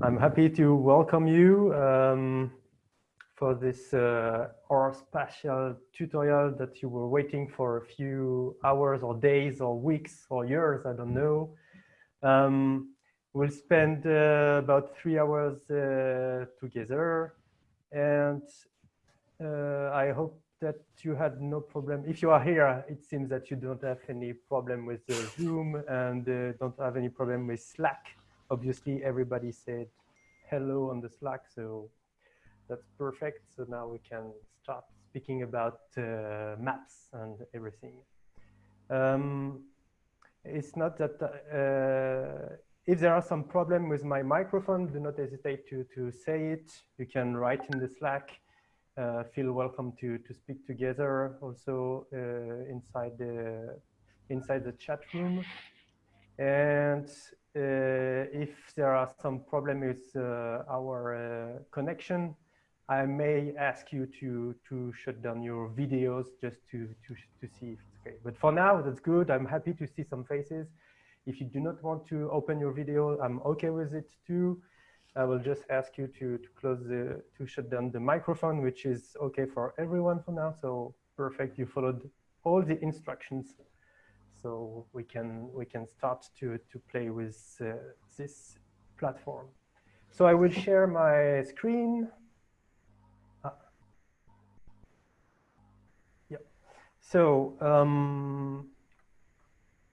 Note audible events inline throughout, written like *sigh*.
I'm happy to welcome you um, for this uh, R spatial tutorial that you were waiting for a few hours or days or weeks or years, I don't know. Um, we'll spend uh, about three hours uh, together and uh, I hope that you had no problem. If you are here, it seems that you don't have any problem with Zoom and uh, don't have any problem with Slack obviously everybody said hello on the Slack, so that's perfect. So now we can start speaking about uh, maps and everything. Um, it's not that uh, if there are some problem with my microphone, do not hesitate to, to say it. You can write in the Slack. Uh, feel welcome to, to speak together also uh, inside, the, inside the chat room. And if there are some problem with uh, our uh, connection, I may ask you to to shut down your videos just to to to see if it's okay. But for now, that's good. I'm happy to see some faces. If you do not want to open your video, I'm okay with it too. I will just ask you to to close the to shut down the microphone, which is okay for everyone for now. So perfect. You followed all the instructions so we can we can start to to play with uh, this platform. So I will share my screen. Ah. Yeah. So um,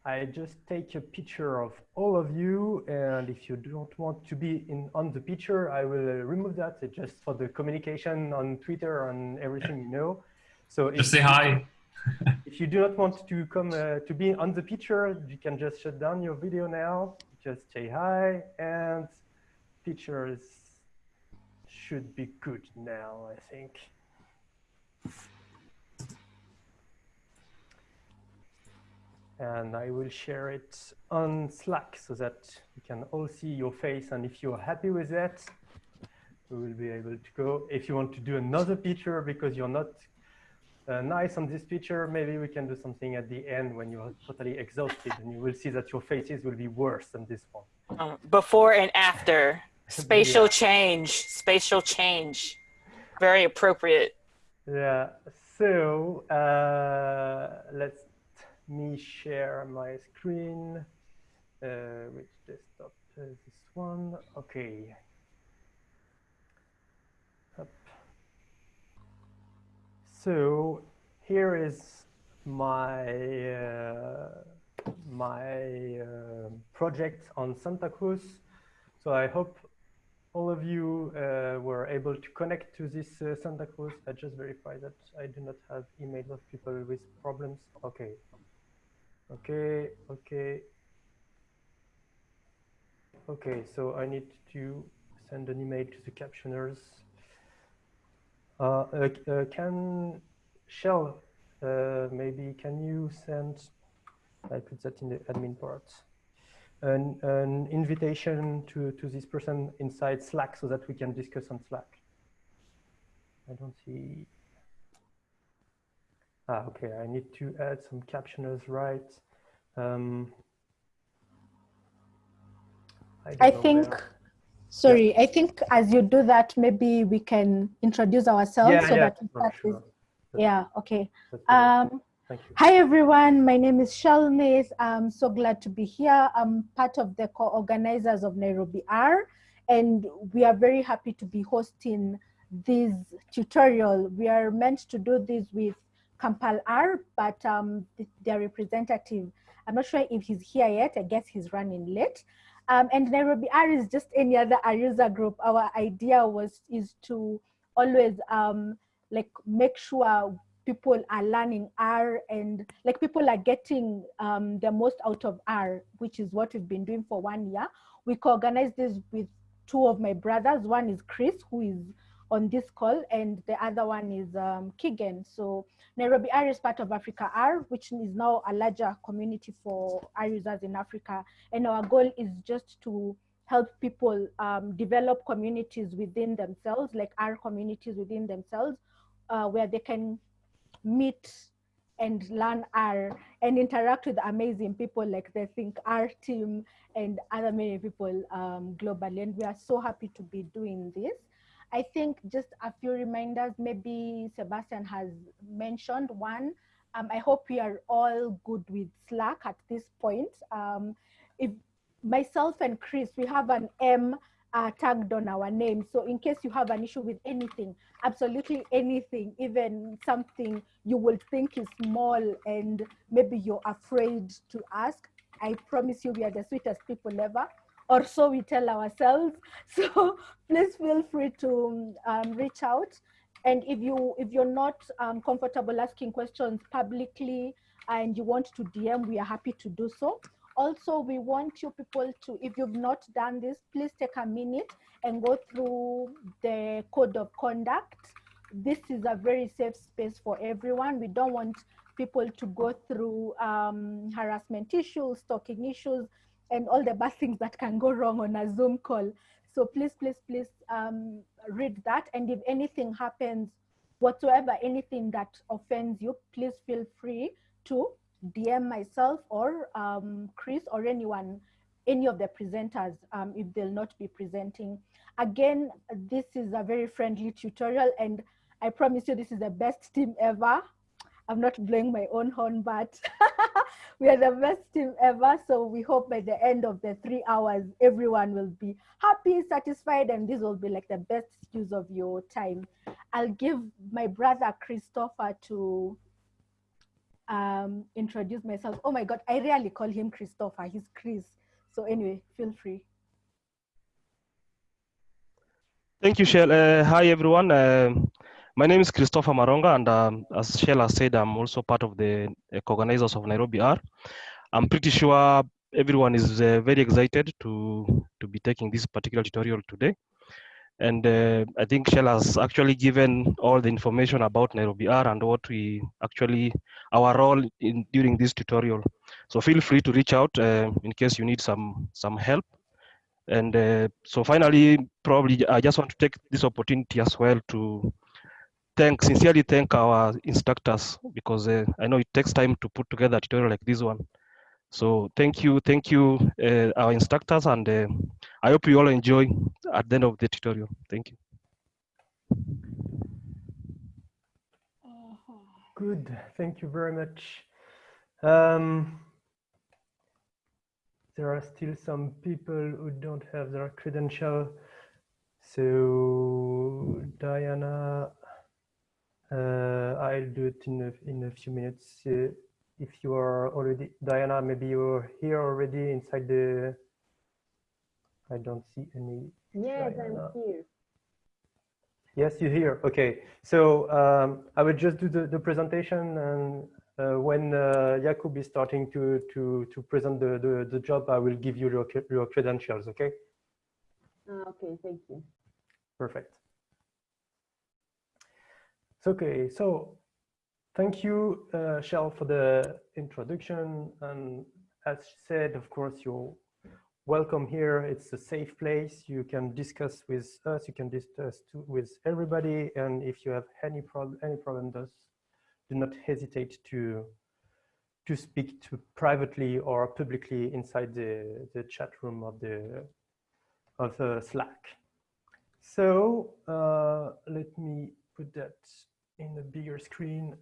I just take a picture of all of you, and if you don't want to be in on the picture, I will remove that. Just for the communication on Twitter and everything, you know. So just say hi. *laughs* if you do not want to come uh, to be on the picture, you can just shut down your video now. Just say hi and pictures should be good now, I think. And I will share it on Slack so that you can all see your face. And if you're happy with that, we will be able to go. If you want to do another picture because you're not uh, nice on this picture. Maybe we can do something at the end when you're totally exhausted and you will see that your faces will be worse than this one. Um, before and after, *laughs* spatial yeah. change, spatial change, very appropriate. Yeah, so uh, let me share my screen. Uh, which desktop is this one? Okay, So here is my uh, my uh, project on Santa Cruz. So I hope all of you uh, were able to connect to this uh, Santa Cruz. I just verify that I do not have emails of people with problems. Okay. Okay, okay. Okay, so I need to send an email to the captioners. Uh, uh, uh, can Shel, maybe can you send, I put that in the admin part, an, an invitation to, to this person inside Slack so that we can discuss on Slack. I don't see. Ah, okay, I need to add some captioners, right? Um, I, I think where. Sorry, yeah. I think as you do that, maybe we can introduce ourselves yeah, so yeah, that we start sure. with, yeah, okay. Um, hi everyone, my name is Shelmith. I'm so glad to be here. I'm part of the co-organizers of Nairobi R and we are very happy to be hosting this tutorial. We are meant to do this with Kampala R, but um, their representative, I'm not sure if he's here yet. I guess he's running late. Um, and Nairobi R is just any other user group. Our idea was is to always um, like make sure people are learning R and like people are getting um, the most out of R, which is what we've been doing for one year. We co-organize this with two of my brothers. One is Chris, who is on this call, and the other one is um, Keegan. So Nairobi R is part of Africa R, which is now a larger community for R users in Africa. And our goal is just to help people um, develop communities within themselves, like R communities within themselves, uh, where they can meet and learn R and interact with amazing people like the ThinkR team and other many people um, globally. And we are so happy to be doing this. I think just a few reminders, maybe Sebastian has mentioned one. Um, I hope we are all good with Slack at this point. Um, if myself and Chris, we have an M uh, tagged on our name. So in case you have an issue with anything, absolutely anything, even something you will think is small and maybe you're afraid to ask, I promise you we are the sweetest people ever or so we tell ourselves. *laughs* So please feel free to um, reach out. And if you if you're not um, comfortable asking questions publicly and you want to DM, we are happy to do so. Also, we want you people to, if you've not done this, please take a minute and go through the code of conduct. This is a very safe space for everyone. We don't want people to go through um, harassment issues, stalking issues, and all the bad things that can go wrong on a Zoom call. So please, please, please um, read that. And if anything happens whatsoever, anything that offends you, please feel free to DM myself or um, Chris or anyone, any of the presenters um, if they'll not be presenting. Again, this is a very friendly tutorial and I promise you this is the best team ever. I'm not blowing my own horn, but *laughs* we are the best team ever. So we hope by the end of the three hours, everyone will be happy, satisfied, and this will be like the best use of your time. I'll give my brother Christopher to um, introduce myself. Oh my God, I rarely call him Christopher, he's Chris. So anyway, feel free. Thank you, Shel. Uh, hi, everyone. Uh, my name is Christopher Maronga, and um, as Shel has said, I'm also part of the uh, organizers of Nairobi R. I'm pretty sure everyone is uh, very excited to, to be taking this particular tutorial today. And uh, I think Shel has actually given all the information about Nairobi R and what we actually, our role in during this tutorial. So feel free to reach out uh, in case you need some, some help. And uh, so finally, probably I just want to take this opportunity as well to thank sincerely thank our instructors because uh, I know it takes time to put together a tutorial like this one. So thank you, thank you, uh, our instructors, and uh, I hope you all enjoy at the end of the tutorial. Thank you. Good, thank you very much. Um, there are still some people who don't have their credential. So Diana, I'll do it in a, in a few minutes. Uh, if you are already, Diana, maybe you're here already inside the, I don't see any. Yes, Diana. I'm here. Yes, you're here. Okay. So um, I will just do the, the presentation and uh, when uh, Jakub is starting to, to, to present the, the, the job, I will give you your, your credentials, okay? Uh, okay, thank you. Perfect. Okay, so thank you, uh, Shel, for the introduction. And as said, of course, you're welcome here. It's a safe place. You can discuss with us. You can discuss to, with everybody. And if you have any problem, any problem, does do not hesitate to to speak to privately or publicly inside the the chat room of the of the Slack. So uh, let me put that in the bigger screen.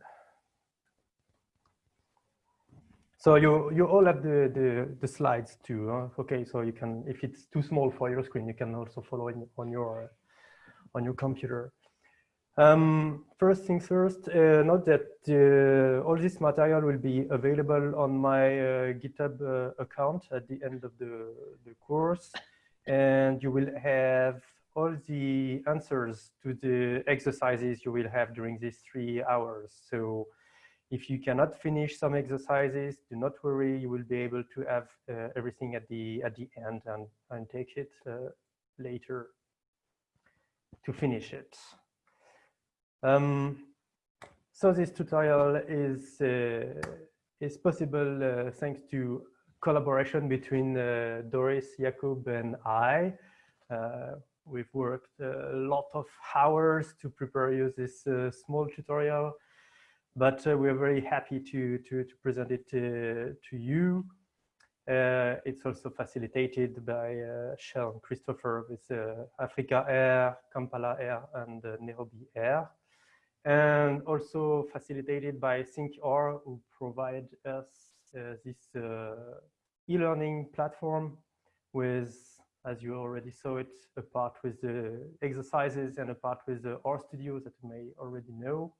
So you you all have the the, the slides too. Huh? Okay, so you can if it's too small for your screen, you can also follow it on your on your computer. Um, first things first, uh, note that uh, all this material will be available on my uh, GitHub uh, account at the end of the, the course. And you will have all the answers to the exercises you will have during these three hours. So if you cannot finish some exercises, do not worry, you will be able to have uh, everything at the at the end and, and take it uh, later to finish it. Um, so this tutorial is uh, is possible uh, thanks to collaboration between uh, Dorris, Jakub, and I. Uh, We've worked a lot of hours to prepare you this uh, small tutorial. but uh, we're very happy to, to, to present it to, to you. Uh, it's also facilitated by uh, Sean Christopher with uh, Africa R, Kampala R, and uh, Nairobi R. And also facilitated by ThinkR, who provide us uh, this uh, e-learning platform with, as you already saw it, a part with the exercises and a part with the R studio that you may already know.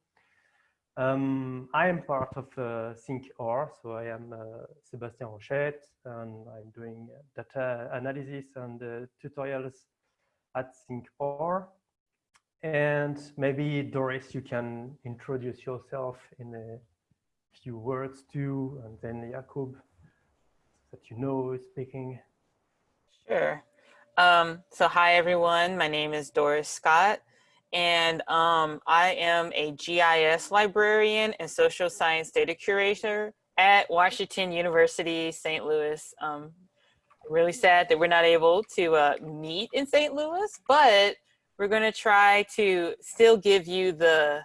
Um, I am part of uh, ThinkR, so I am uh, Rochette, and I'm doing data analysis and uh, tutorials at ThinkR. And maybe Dorris, you can introduce yourself in a few words too, and then Jakub, that you know is speaking. Sure. Um, so hi everyone, my name is Dorris Scott and um, I am a GIS librarian and social science data curator at Washington University, St. Louis. Um, really sad that we're not able to uh, meet in St. Louis, but we're gonna try to still give you the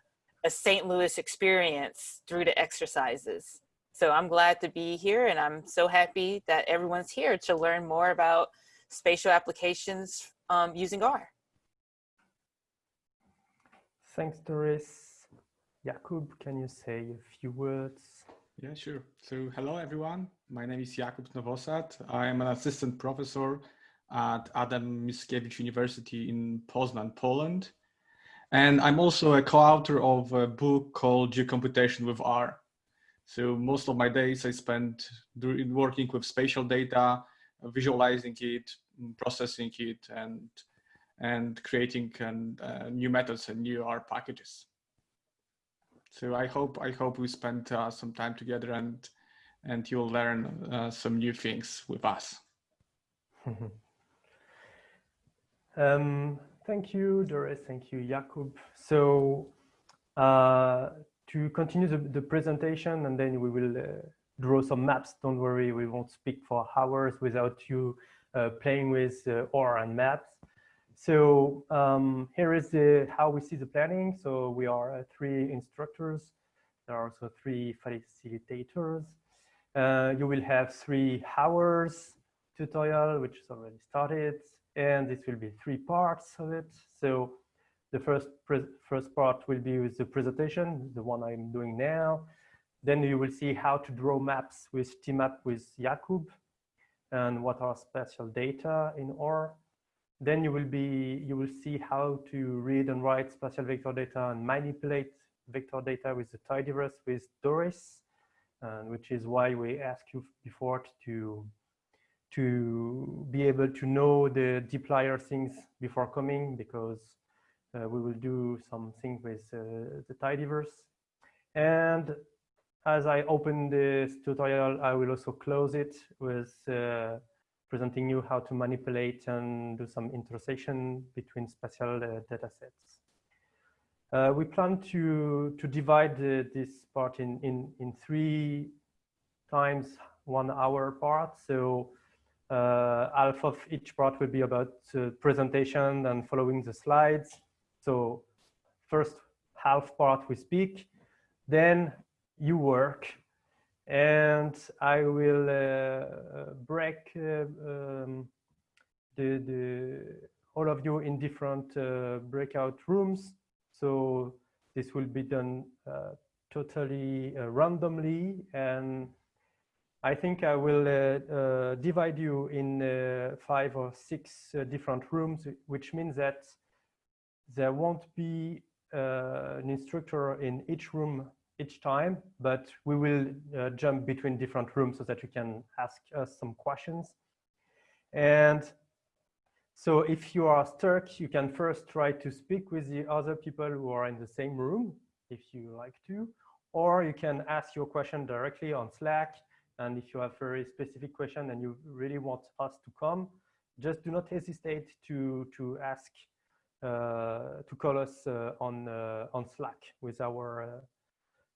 a St. Louis experience through the exercises. So I'm glad to be here and I'm so happy that everyone's here to learn more about spatial applications um, using R. Thanks, Dorris. Jakub, can you say a few words? Yeah, sure. So hello, everyone. My name is Jakub Nowosad. I am an assistant professor at Adam Mickiewicz University in Poznan, Poland. And I'm also a co-author of a book called Geocomputation with R. So most of my days I spend working with spatial data, visualizing it, processing it, and and creating and, uh, new methods and new R packages. So I hope I hope we spend uh, some time together and and you'll learn uh, some new things with us. *laughs* um, thank you, Dorris. Thank you, Jakub. So uh, to continue the, the, presentation, and then we will uh, draw some maps. Don't worry, we won't speak for hours without you uh, playing with OR and maps. So um, here is the how we see the planning. So we are uh, three instructors. There are also three facilitators. Uh, you will have three hours tutorial, which is already started, and this will be three parts of it. So the first first part will be with the presentation, the one I'm doing now. Then you will see how to draw maps with TMAP with Jakub and what are spatial data in OR. Then you will be you will see how to read and write spatial vector data and manipulate vector data with the tidyverse with Dorris, and which is why we asked you before to to be able to know the dplyr things before coming because uh, we will do something with uh, the tidyverse. And as I open this tutorial, I will also close it with uh, presenting you how to manipulate and do some intersection between spatial uh, data sets. Uh, we plan to, to divide uh, this part in, in, in three times one hour part. So uh, half of each part will be about uh, presentation and following the slides. So first half part we speak, then you work and I will uh, break uh, um, the, the, all of you in different uh, breakout rooms. So this will be done totally randomly and I think I will uh, uh, divide you in uh, five or six different rooms, which means that there won't be an instructor in each room each time, but we will uh, jump between different rooms so that you can ask us some questions. And so if you are stuck, you can first try to speak with the other people who are in the same room, if you like to, or you can ask your question directly on Slack. And if you have a very specific question and you really want us to come, just do not hesitate to, to ask, uh, to call us uh, on, uh, on Slack with our uh,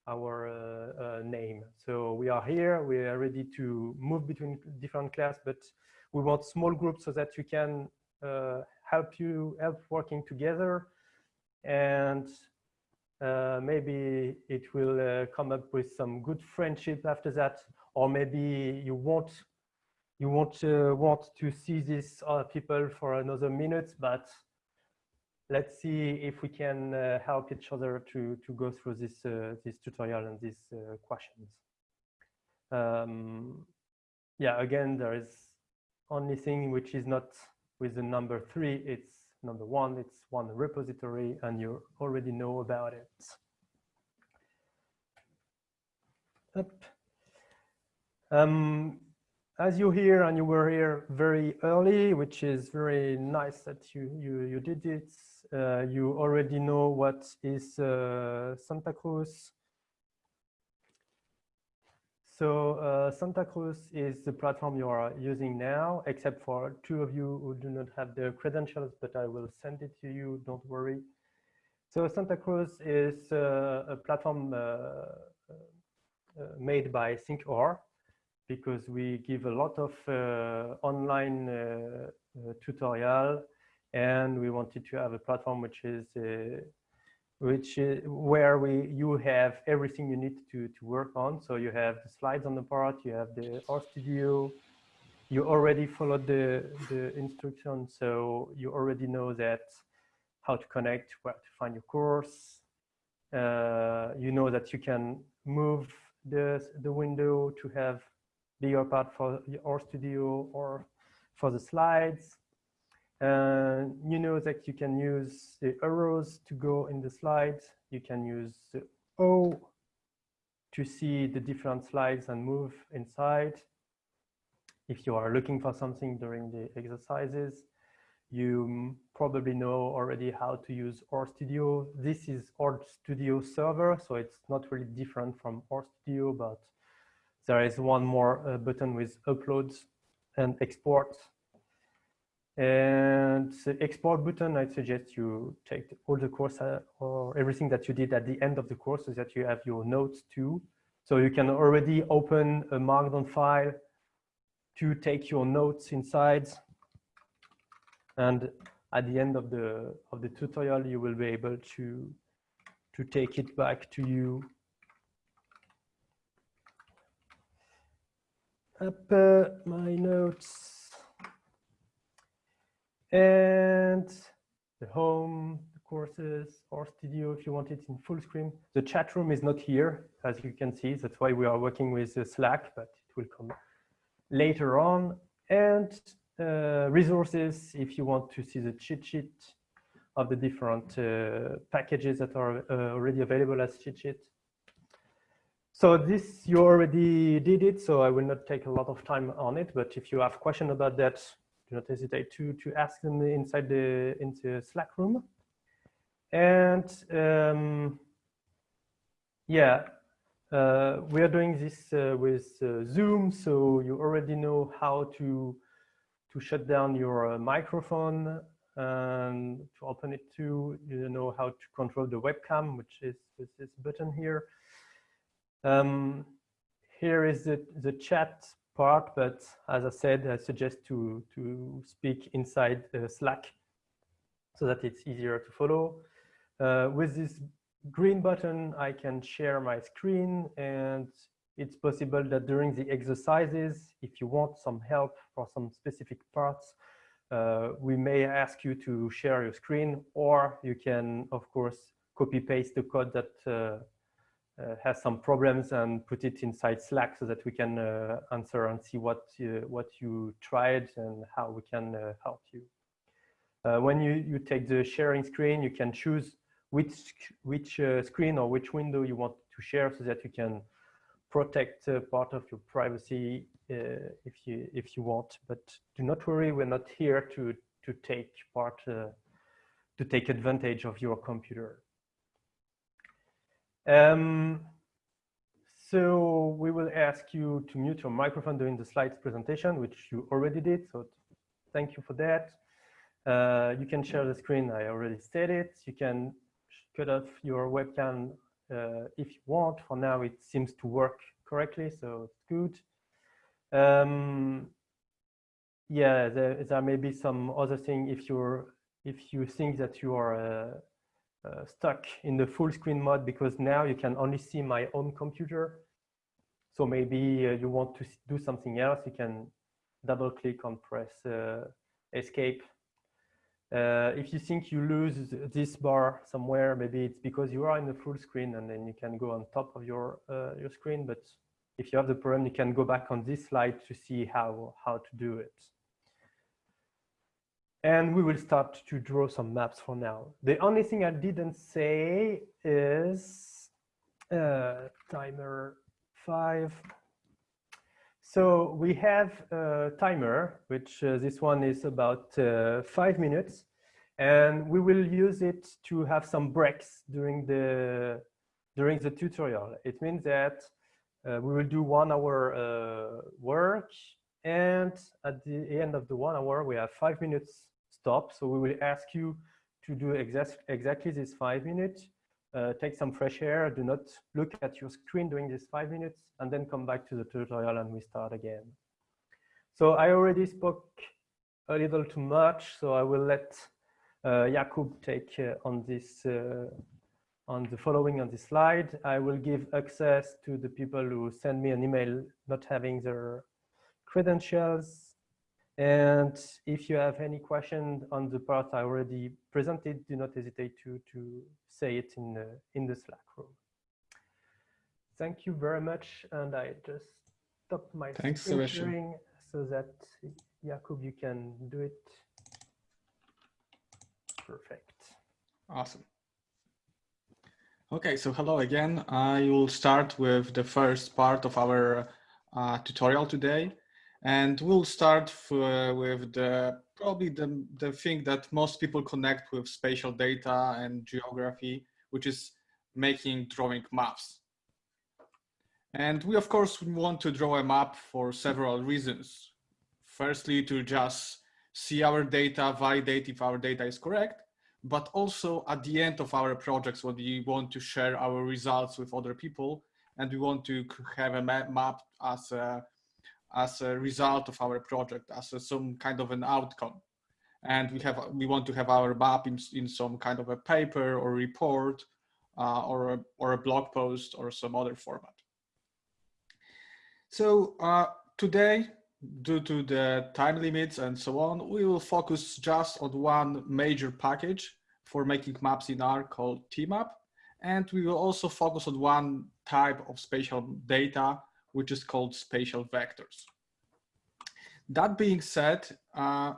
our uh, uh, name. So we are here, we are ready to move between different class, but we want small groups so that you can uh, help you help working together. And Uh, maybe it will uh, come up with some good friendship after that, or maybe you won't you won't uh, want to see these other people for another minute, but let's see if we can uh, help each other to to go through this uh, this tutorial and these uh, questions. Um, yeah, again, there is only thing which is not with the number three. It's number one. It's one repository, and you already know about it. Up. Um, as you hear, and you were here very early, which is very nice that you you you did it. Uh, you already know what is uh, Santa Cruz. So uh, Santa Cruz is the platform you are using now, except for two of you who do not have the credentials, but I will send it to you, don't worry. So Santa Cruz is uh, a platform uh, uh, made by ThinkR because we give a lot of online tutorial and we wanted to have a platform which is which is where we you have everything you need to to work on. So you have the slides on the part, you have the RStudio, you already followed the the instructions, so you already know that how to connect, where to find your course. Uh, you know that you can move the the window to have bigger part for your RStudio or for the slides. Uh, you know that you can use the arrows to go in the slides. You can use the O to see the different slides and move inside. If you are looking for something during the exercises, you probably know already how to use RStudio. This is RStudio server, so it's not really different from RStudio, but there is one more uh, button with uploads and export and the export button, I suggest you take all the course uh, or everything that you did at the end of the course so that you have your notes too. So you can already open a Markdown file to take your notes inside. And at the end of the of the tutorial, you will be able to to take it back to you. Up uh, my notes and the home, the courses, RStudio if you want it in full screen. The chat room is not here, as you can see. That's why we are working with Slack, but it will come later on. And uh, resources if you want to see the cheat sheet of the different uh, packages that are uh, already available as cheat sheet. So this, you already did it, so I will not take a lot of time on it, but if you have question about that, do not hesitate to, to ask them inside the into Slack room. And um, yeah, uh, we are doing this uh, with uh, Zoom, so you already know how to to shut down your uh, microphone and to open it too. You know how to control the webcam, which is with this button here. Um, here is the, the chat part, but as I said, I suggest to, to speak inside uh, Slack so that it's easier to follow. Uh, with this green button, I can share my screen and it's possible that during the exercises, if you want some help for some specific parts, uh, we may ask you to share your screen or you can, of course, copy paste the code that uh, has some problems and put it inside Slack so that we can uh, answer and see what uh, what you tried and how we can uh, help you. Uh, when you, you take the sharing screen, you can choose which which uh, screen or which window you want to share so that you can protect part of your privacy if you if you want. But do not worry, we're not here to to take part to take advantage of your computer. Um, so we will ask you to mute your microphone during the slides presentation, which you already did. So thank you for that. Uh, you can share the screen. I already said it. You can cut off your webcam uh, if you want. For now, it seems to work correctly, so it's good. Um, yeah, there, there may be some other thing if you're if you think that you are uh, stuck in the full screen mode because now you can only see my own computer. So maybe uh, you want to do something else, you can double click on press uh, escape. Uh, if you think you lose this bar somewhere, maybe it's because you are in the full screen and then you can go on top of your, uh, your screen. But if you have the problem, you can go back on this slide to see how, how to do it. And we will start to draw some maps for now. The only thing I didn't say is uh, timer five. So we have a timer, which uh, this one is about uh, five minutes. And we will use it to have some breaks during the, during the tutorial. It means that uh, we will do one hour uh, work and at the end of the one hour, we have five minutes stop. So we will ask you to do exact, exactly this five minutes, uh, take some fresh air, do not look at your screen during these five minutes, and then come back to the tutorial and we start again. So I already spoke a little too much, so I will let uh, Jakub take uh, on this, uh, on the following on this slide. I will give access to the people who send me an email not having their credentials and if you have any question on the part I already presented, do not hesitate to, to say it in the, in the Slack room. Thank you very much. And I just stopped my Thanks, sharing so that Jakub, you can do it. Perfect. Awesome. Okay, so hello again. I will start with the first part of our uh, tutorial today. And we'll start uh, with the probably the, the thing that most people connect with spatial data and geography, which is making drawing maps. And we, of course, want to draw a map for several reasons. Firstly, to just see our data, validate if our data is correct, but also at the end of our projects when we want to share our results with other people and we want to have a map as a as a result of our project, as a, some kind of an outcome. And we have we want to have our map in, in some kind of a paper or report uh, or, a, or a blog post or some other format. So uh, today, due to the time limits and so on, we will focus just on one major package for making maps in R called TMAP. And we will also focus on one type of spatial data which is called spatial vectors. That being said, uh,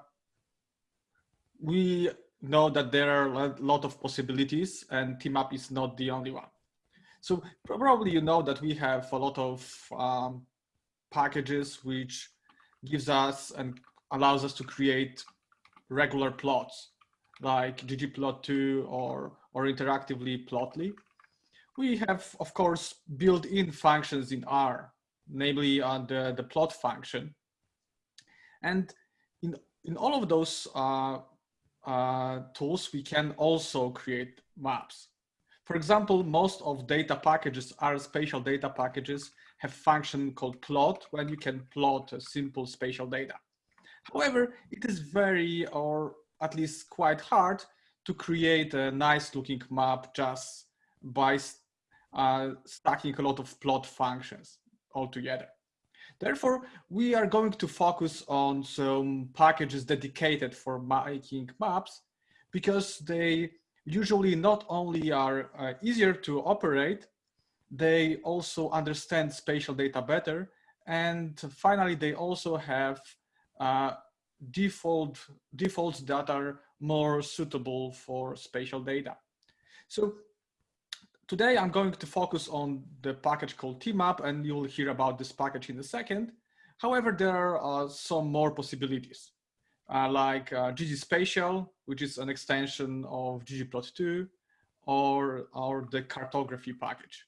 we know that there are a lot of possibilities and TMAP is not the only one. So probably you know that we have a lot of um, packages which gives us and allows us to create regular plots like ggplot2 or, or interactively plotly. We have, of course, built-in functions in R namely uh, the, the plot function. And in, in all of those uh, uh, tools, we can also create maps. For example, most of data packages are spatial data packages have function called plot when you can plot a simple spatial data. However, it is very or at least quite hard to create a nice looking map just by uh, stacking a lot of plot functions altogether. Therefore, we are going to focus on some packages dedicated for making maps because they usually not only are uh, easier to operate, they also understand spatial data better. And finally, they also have uh, default defaults that are more suitable for spatial data. So today I'm going to focus on the package called TMAP and you'll hear about this package in a second. However, there are uh, some more possibilities uh, like uh, ggspatial, which is an extension of ggplot2 or, or the cartography package.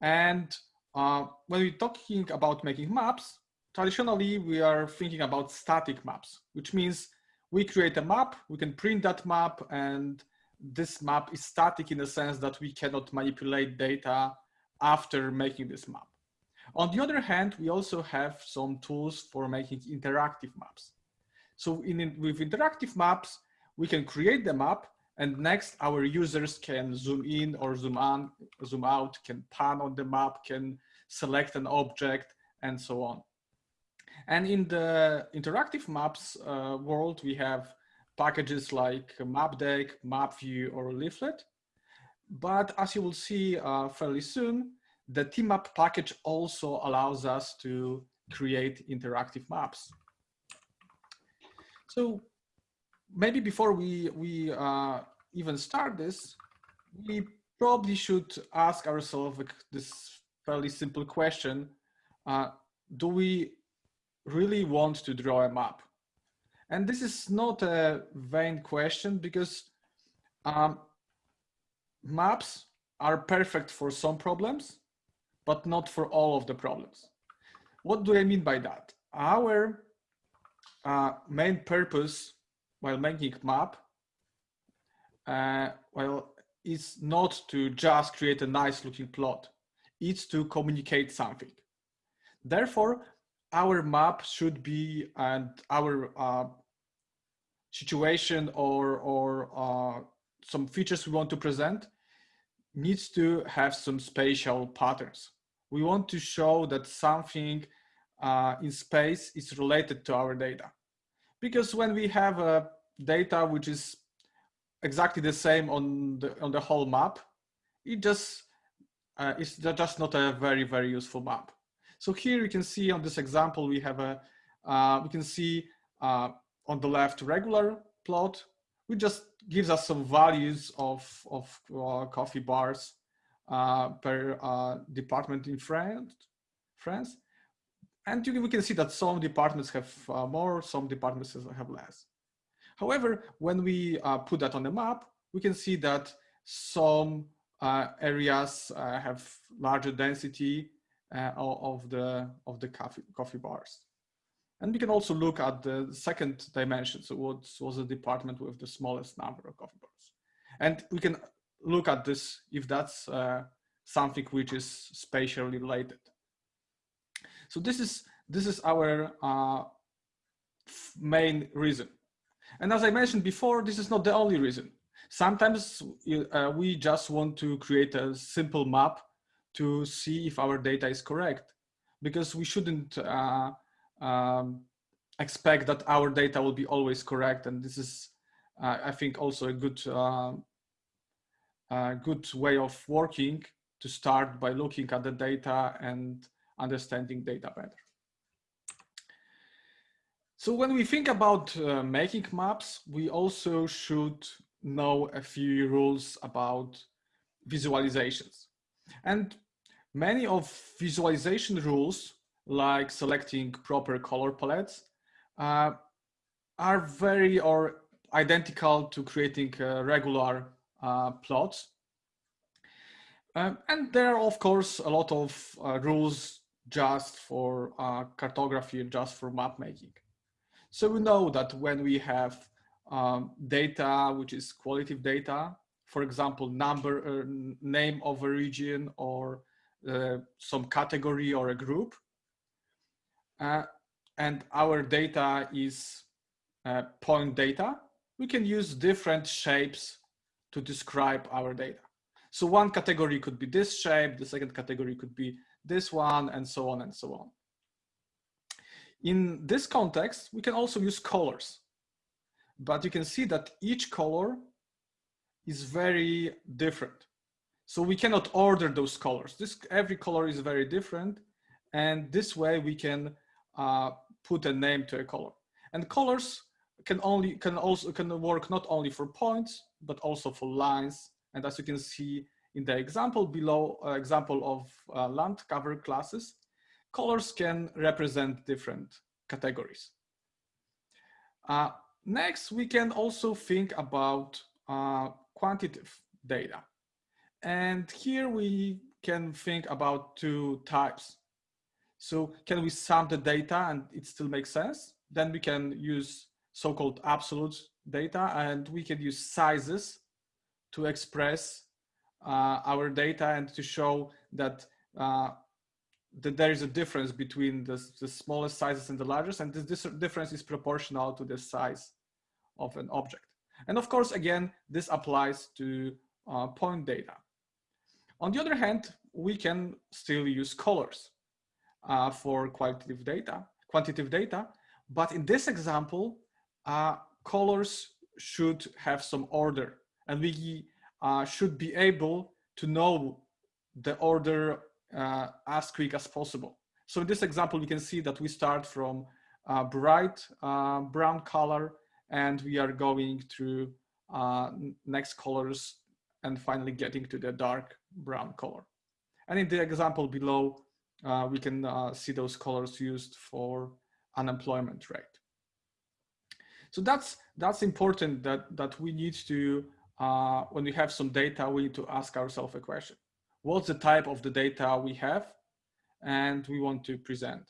And uh, when we're talking about making maps, traditionally we are thinking about static maps, which means we create a map, we can print that map and this map is static in the sense that we cannot manipulate data after making this map. On the other hand, we also have some tools for making interactive maps. So in, with interactive maps, we can create the map And next, our users can zoom in or zoom on, zoom out, can pan on the map, can select an object, and so on. And in the interactive maps uh, world, we have packages like MapDeck, MapView, or Leaflet. But as you will see uh, fairly soon, the TMAP package also allows us to create interactive maps. So maybe before we, we uh, even start this, we probably should ask ourselves this fairly simple question. Uh, do we really want to draw a map? And this is not a vain question because um, maps are perfect for some problems, but not for all of the problems. What do I mean by that? Our uh, main purpose while making map, uh, well, is not to just create a nice looking plot. It's to communicate something. Therefore, our map should be and our uh, situation or, or uh, some features we want to present needs to have some spatial patterns. We want to show that something uh, in space is related to our data. Because when we have a data which is exactly the same on the, on the whole map, it just uh, it's just not a very, very useful map. So here you can see on this example, we have a, uh, we can see uh, on the left regular plot, which just gives us some values of, of uh, coffee bars uh, per uh, department in France. France. And you, we can see that some departments have uh, more, some departments have less. However, when we put that on the map, we can see that some areas have larger density uh, of the of the coffee coffee bars. And we can also look at the second dimension. So what was the department with the smallest number of coffee bars? And we can look at this if that's uh, something which is spatially related. So this is this is our uh, main reason. And as I mentioned before, this is not the only reason. Sometimes uh, we just want to create a simple map to see if our data is correct because we shouldn't uh, um, expect that our data will be always correct. And this is, uh, I think, also a good, uh, a good way of working to start by looking at the data and understanding data better. So when we think about uh, making maps, we also should know a few rules about visualizations. And many of visualization rules, like selecting proper color palettes, uh, are very or identical to creating uh, regular uh, plots. Um, and there are, of course, a lot of uh, rules just for uh, cartography, just for map making. So we know that when we have um, data, which is qualitative data, for example, number, name of a region or uh, some category or a group. Uh, and our data is uh, point data. We can use different shapes to describe our data. So one category could be this shape, the second category could be this one, and so on and so on. In this context, we can also use colors but you can see that each color is very different. So we cannot order those colors. This every color is very different, and this way we can uh, put a name to a color. And colors can only can also can work not only for points but also for lines. And as you can see in the example below, uh, example of uh, land cover classes, colors can represent different categories. Uh, Next, we can also think about uh, quantitative data. And here we can think about two types. So can we sum the data and it still makes sense? Then we can use so-called absolute data and we can use sizes to express uh, our data and to show that, uh, that there is a difference between the, the smallest sizes and the largest and this, this difference is proportional to the size of an object. And of course, again, this applies to uh, point data. On the other hand, we can still use colors uh, for qualitative data, quantitative data. But in this example, uh, colors should have some order and we uh, should be able to know the order uh, as quick as possible. So in this example, we can see that we start from uh, bright uh, brown color and we are going through next colors and finally getting to the dark brown color. And in the example below, uh, we can uh, see those colors used for unemployment rate. So that's that's important that that we need to uh, when we have some data, we need to ask ourselves a question: What's the type of the data we have, and we want to present?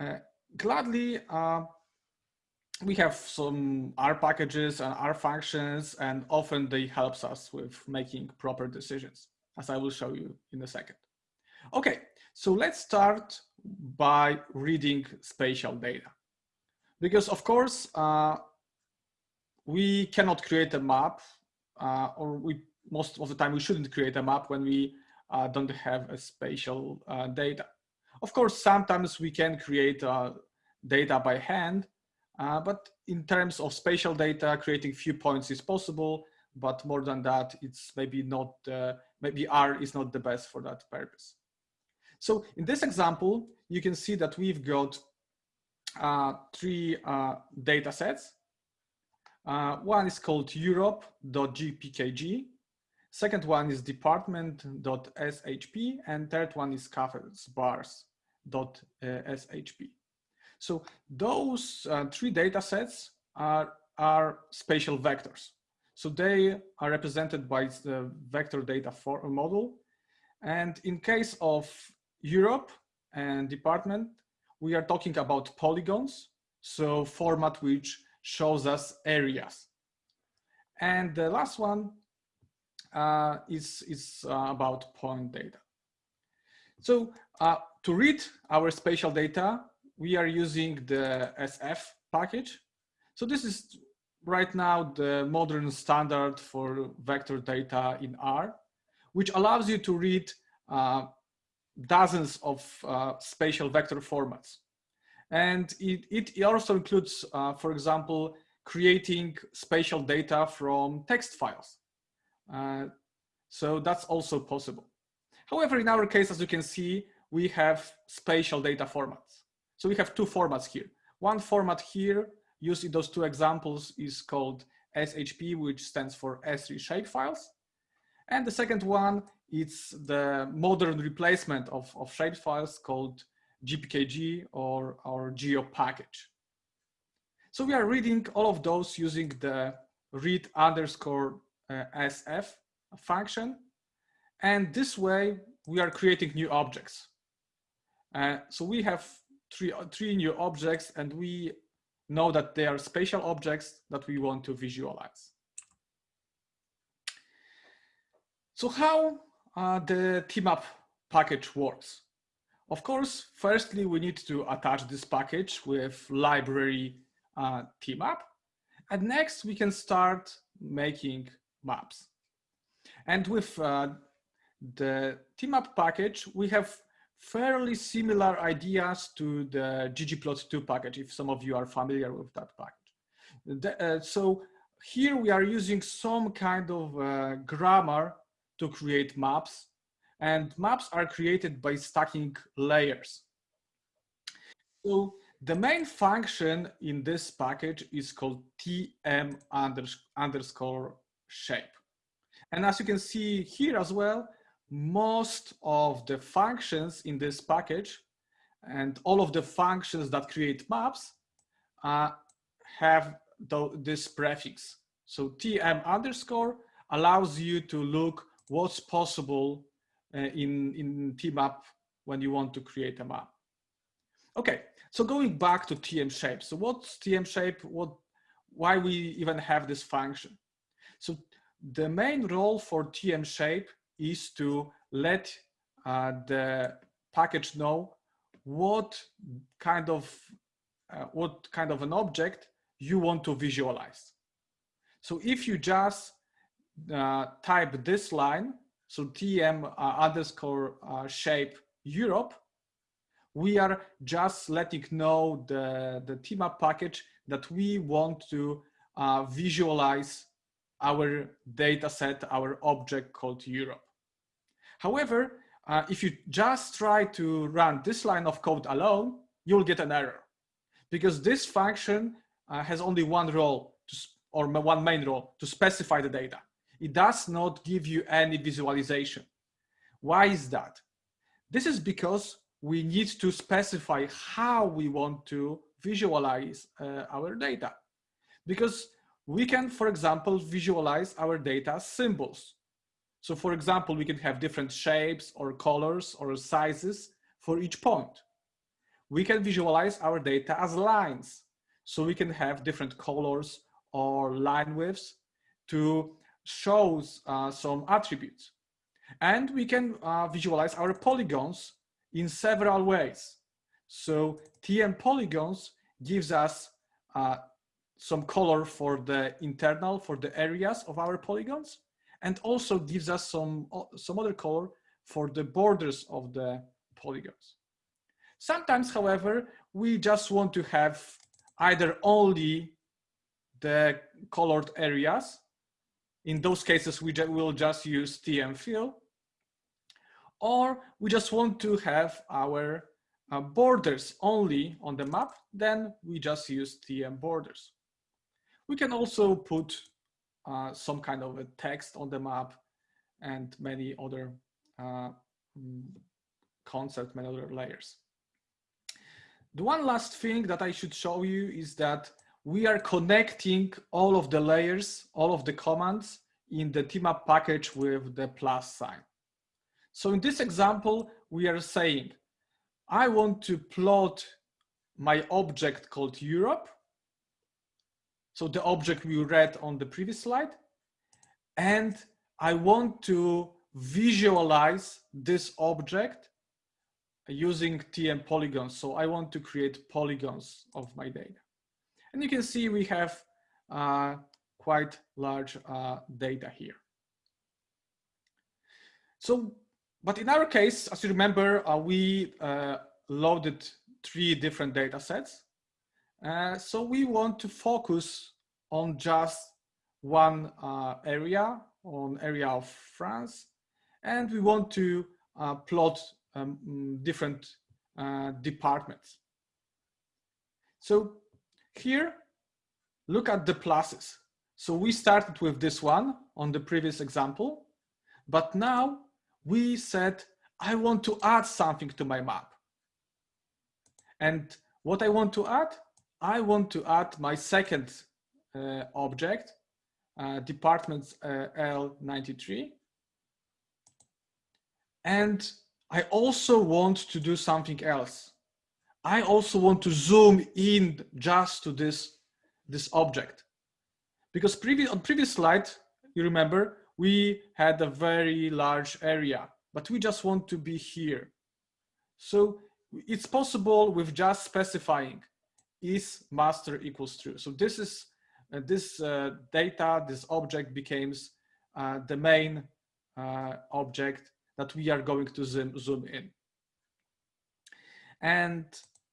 Uh, gladly, uh, we have some R packages and R functions, and often they helps us with making proper decisions, as I will show you in a second. Okay, so let's start by reading spatial data. Because of course, uh, we cannot create a map, uh, or we most of the time we shouldn't create a map when we uh, don't have a spatial uh, data. Of course, sometimes we can create uh, data by hand, uh, but in terms of spatial data, creating few points is possible, but more than that, it's maybe not, uh, maybe R is not the best for that purpose. So in this example, you can see that we've got uh, three uh, data sets. Uh, one is called Europe.gpkg. Second one is department.shp and third one is cafes bars.shp. So those uh, three data sets are, are spatial vectors. So they are represented by the vector data for a model. And in case of Europe and department, we are talking about polygons. So format which shows us areas. And the last one uh, is, is uh, about point data. So uh, to read our spatial data, we are using the SF package. So this is right now the modern standard for vector data in R, which allows you to read uh, dozens of uh, spatial vector formats. And it, it also includes, uh, for example, creating spatial data from text files. Uh, so that's also possible. However, in our case, as you can see, we have spatial data formats. So we have two formats here. One format here used in those two examples is called SHP, which stands for ESRI shapefiles. And the second one, it's the modern replacement of, of shapefiles called GPKG or our geo package. So we are reading all of those using the read underscore uh, SF function. And this way we are creating new objects. Uh, so we have three, three new objects and we know that they are spatial objects that we want to visualize. So how uh, the TMAP package works? Of course, firstly, we need to attach this package with library uh, TMAP. And next, we can start making maps. And with uh, the TMAP package, we have fairly similar ideas to the ggplot2 package, if some of you are familiar with that package. The, uh, so here we are using some kind of uh, grammar to create maps and maps are created by stacking layers. So the main function in this package is called tm underscore shape. And as you can see here as well, most of the functions in this package and all of the functions that create maps uh, have the, this prefix. So tm underscore allows you to look what's possible uh, in, in tmap when you want to create a map. Okay, so going back to tm shape. So what's tm shape? What, why we even have this function? So the main role for tm shape is to let uh, the package know what kind of uh, what kind of an object you want to visualize. So if you just uh, type this line, so TM uh, underscore uh, shape Europe, we are just letting know the, the tmap package that we want to uh, visualize our data set, our object called Europe. However, uh, if you just try to run this line of code alone, you'll get an error because this function uh, has only one role to, or one main role to specify the data. It does not give you any visualization. Why is that? This is because we need to specify how we want to visualize uh, our data. Because we can, for example, visualize our data symbols. So for example, we can have different shapes or colors or sizes for each point. We can visualize our data as lines. So we can have different colors or line widths to show uh, some attributes. And we can uh, visualize our polygons in several ways. So TM polygons gives us uh, some color for the internal, for the areas of our polygons, and also gives us some, some other color for the borders of the polygons. Sometimes, however, we just want to have either only the colored areas. In those cases, we will just use TM fill. Or we just want to have our uh, borders only on the map, then we just use TM borders. We can also put uh, some kind of a text on the map and many other uh, mm, concepts, many other layers. The one last thing that I should show you is that we are connecting all of the layers, all of the commands in the tmap package with the plus sign. So in this example, we are saying, I want to plot my object called Europe. So the object we read on the previous slide. And I want to visualize this object using TM polygons. So I want to create polygons of my data. And you can see we have uh, quite large uh, data here. So but in our case, as you remember, uh, we uh, loaded three different data sets. Uh, so we want to focus on just one uh, area, on area of France. And we want to uh, plot um, different uh, departments. So here, look at the pluses. So we started with this one on the previous example, but now we said, I want to add something to my map. And what I want to add, I want to add my second uh, object, uh, departments uh, L93. And I also want to do something else. I also want to zoom in just to this, this object. Because previous, on previous slide, you remember, we had a very large area, but we just want to be here. So it's possible with just specifying is master equals true. So this is uh, this uh, data, this object becomes uh, the main uh, object that we are going to zoom, zoom in. And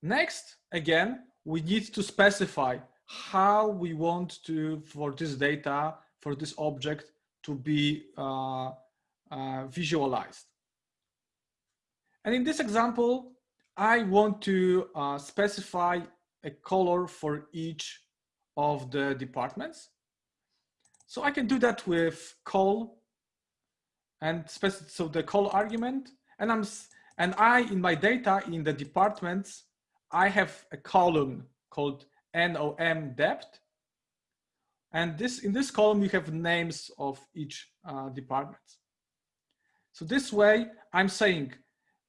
next, again, we need to specify how we want to, for this data, for this object, to be uh, uh, visualized. And in this example, I want to specify a color for each of the departments. So I can do that with call and so the call argument and I'm and I in my data in the departments I have a column called nom depth and this in this column, you have names of each uh, department. So this way, I'm saying,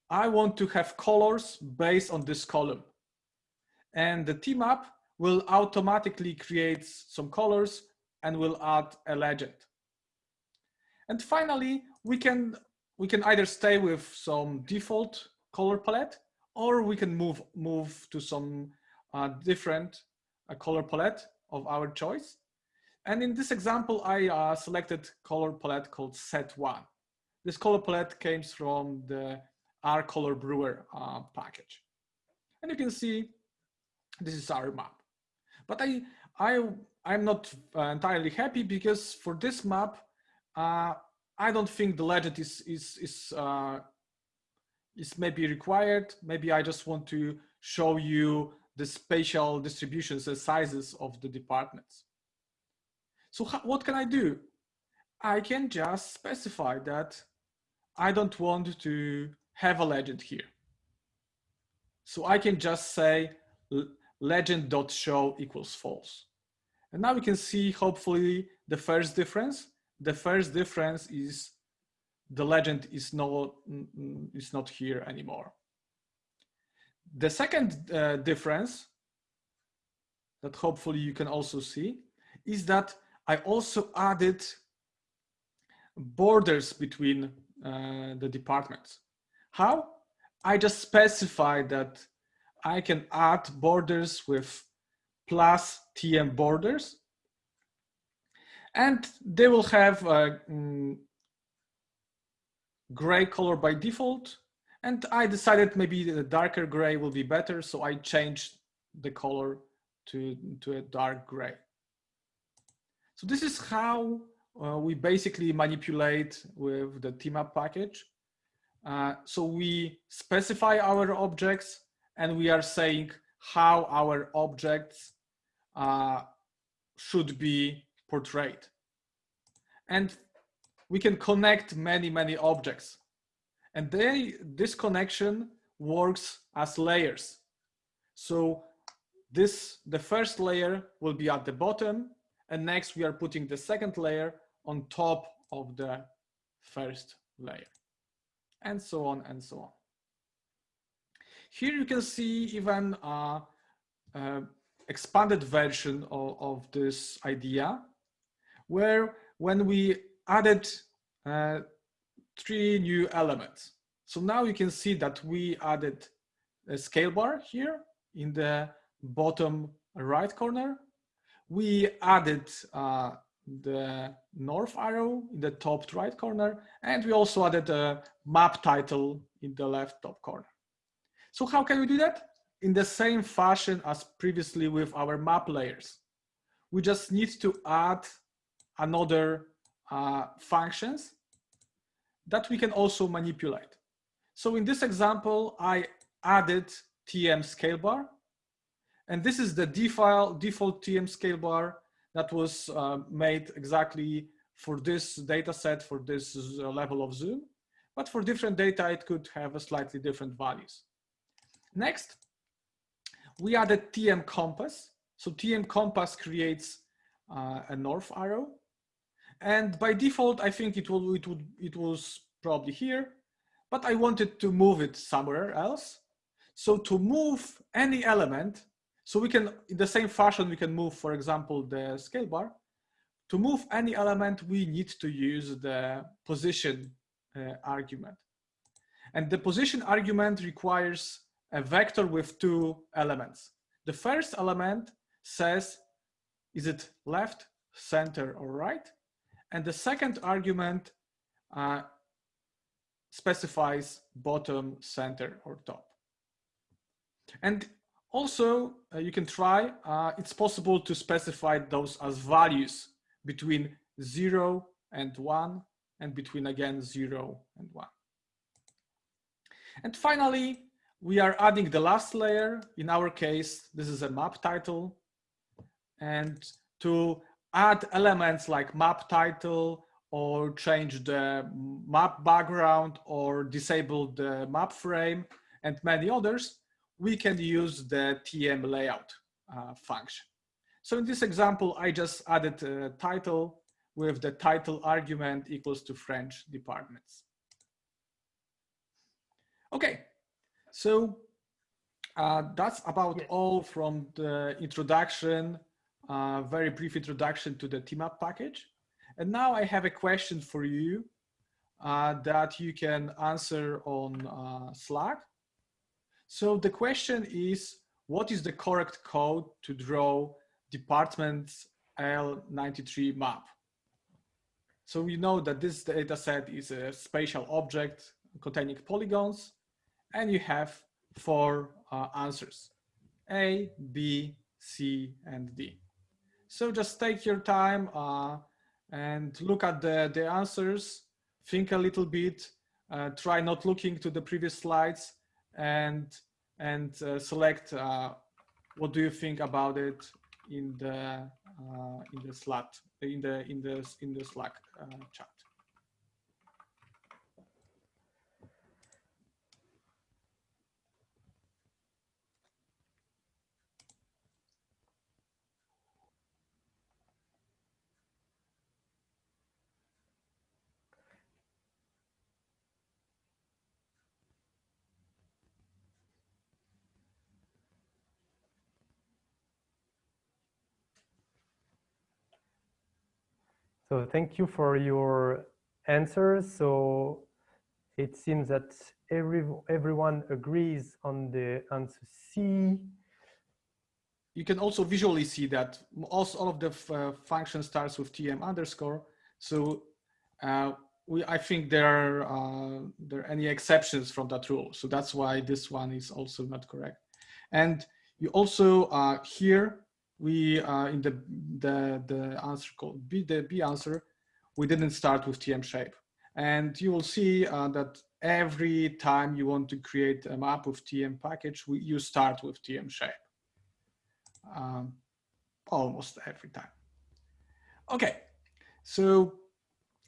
I want to have colors based on this column. And the tmap will automatically create some colors and will add a legend. And finally, we can, we can either stay with some default color palette or we can move, move to some uh, different uh, color palette of our choice. And in this example, I uh, selected color palette called set1. This color palette came from the R Color Brewer uh, package. And you can see this is our map. But I, I, I'm not uh, entirely happy because for this map, uh, I don't think the legend is, is, is, uh, is maybe required. Maybe I just want to show you the spatial distributions and sizes of the departments. So what can I do? I can just specify that I don't want to have a legend here. So I can just say legend.show equals false. And now we can see hopefully the first difference. The first difference is the legend is not, is not here anymore. The second uh, difference that hopefully you can also see is that I also added borders between uh, the departments. How? I just specify that I can add borders with plus TM borders and they will have a mm, gray color by default and I decided maybe the darker gray will be better so I changed the color to, to a dark gray. So this is how uh, we basically manipulate with the tmap package. Uh, so we specify our objects and we are saying how our objects uh, should be portrayed. And we can connect many, many objects. And they, this connection works as layers. So this, the first layer will be at the bottom and next we are putting the second layer on top of the first layer and so on and so on. Here you can see even a, a expanded version of, of, this idea where when we added uh, three new elements. So now you can see that we added a scale bar here in the bottom right corner. We added uh, the north arrow in the top right corner, and we also added a map title in the left top corner. So how can we do that? In the same fashion as previously with our map layers. We just need to add another uh, functions that we can also manipulate. So in this example, I added TM scale bar, and this is the default, default TM scale bar that was uh, made exactly for this data set, for this uh, level of zoom. But for different data, it could have a slightly different values. Next, we added TM compass. So TM compass creates uh, a north arrow. And by default, I think it, will, it, would, it was probably here, but I wanted to move it somewhere else. So to move any element, so we can, in the same fashion, we can move, for example, the scale bar. To move any element, we need to use the position uh, argument. And the position argument requires a vector with two elements. The first element says, is it left, center, or right? And the second argument uh, specifies bottom, center, or top. And also, uh, you can try, uh, it's possible to specify those as values between zero and one and between again zero and one. And finally, we are adding the last layer. In our case, this is a map title. And to add elements like map title or change the map background or disable the map frame and many others, we can use the TM layout uh, function. So in this example, I just added a title with the title argument equals to French departments. Okay, so uh, that's about yes. all from the introduction, uh, very brief introduction to the TMAP package. And now I have a question for you uh, that you can answer on uh, Slack. So the question is, what is the correct code to draw departments L93 map. So we know that this data set is a spatial object containing polygons, and you have four uh, answers, A, B, C, and D. So just take your time uh, and look at the, the answers, think a little bit, uh, try not looking to the previous slides, and, and uh, select uh, what do you think about it in the, uh, in the Slack, in the, in the, in the Slack chat. So thank you for your answers. So it seems that every, everyone agrees on the answer C. You can also visually see that also all of the uh, function starts with tm underscore. So uh, we, I think there are, uh, there are any exceptions from that rule. So that's why this one is also not correct. And you also uh, here we uh, in the the the answer called B the B answer, we didn't start with TM shape, and you will see uh, that every time you want to create a map with TM package, we, you start with TM shape. Um, almost every time. Okay, so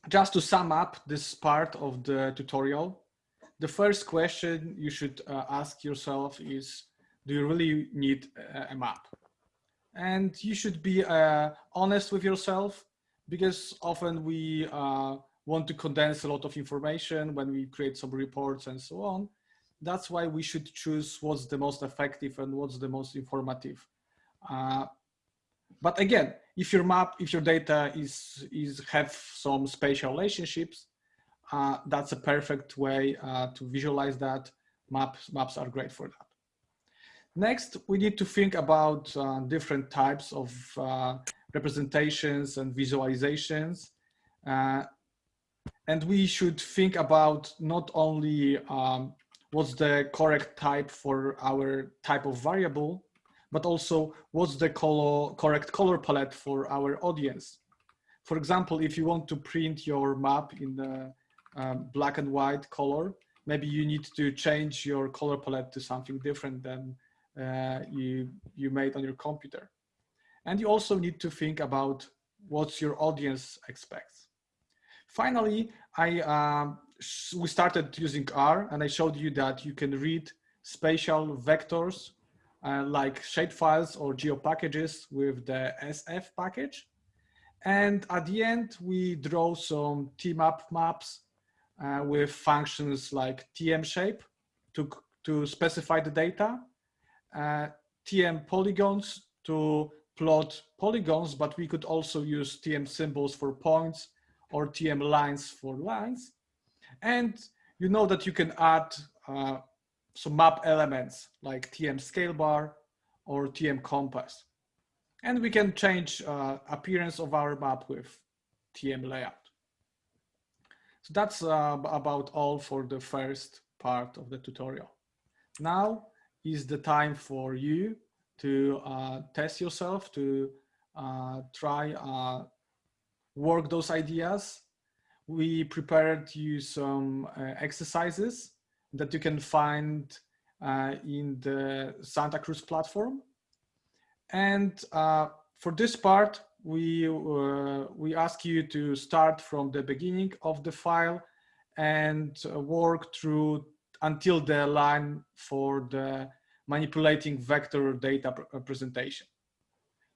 just to sum up this part of the tutorial, the first question you should uh, ask yourself is, do you really need a, a map? And you should be uh, honest with yourself because often we uh, want to condense a lot of information when we create some reports and so on. That's why we should choose what's the most effective and what's the most informative. Uh, but again, if your map, if your data is, is have some spatial relationships, uh, that's a perfect way uh, to visualize that. Maps, maps are great for that. Next, we need to think about uh, different types of uh, representations and visualizations. Uh, and we should think about not only um, what's the correct type for our type of variable, but also what's the color, correct color palette for our audience. For example, if you want to print your map in the um, black and white color, maybe you need to change your color palette to something different than uh, you, you made on your computer. And you also need to think about what your audience expects. Finally, I, um, we started using R and I showed you that you can read spatial vectors uh, like shapefiles or geo packages with the SF package. And at the end, we draw some tmap maps uh, with functions like tm shape to, to specify the data uh, TM polygons to plot polygons, but we could also use TM symbols for points or TM lines for lines. And you know that you can add uh, some map elements like TM scale bar or TM compass. And we can change uh, appearance of our map with TM layout. So that's uh, about all for the first part of the tutorial. Now is the time for you to uh, test yourself, to uh, try uh, work those ideas. We prepared you some uh, exercises that you can find uh, in the Santa Cruz platform. And uh, for this part, we, we ask you to start from the beginning of the file and work through until the line for the manipulating vector data presentation.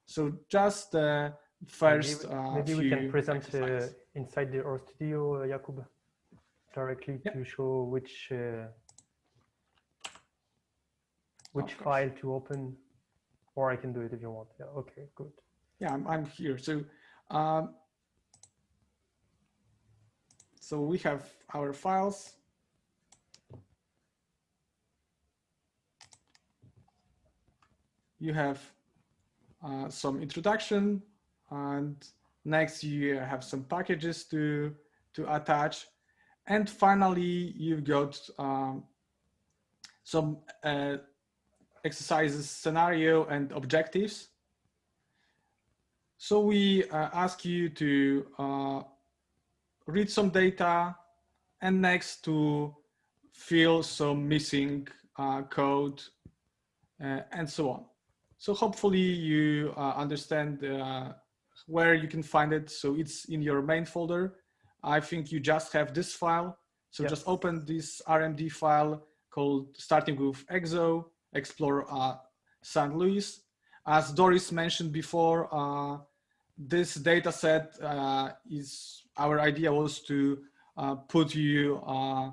So just the first Maybe, uh, maybe we can present uh, inside the RStudio, uh, Jakub, directly to show which uh, which file to open, or I can do it if you want. Yeah, okay, good. Yeah, I'm, I'm here. So, um, so we have our files you have uh, some introduction and next you have some packages to, to attach. And finally, you've got um, some uh, exercises, scenario and objectives. So we uh, ask you to uh, read some data and next to fill some missing uh, code uh, and so on. So hopefully you uh, understand uh, where you can find it. So it's in your main folder. I think you just have this file. So just open this RMD file called starting with EXO, explore uh, St. Louis. As Dorris mentioned before, uh, this data set uh, is, our idea was to uh, put you uh,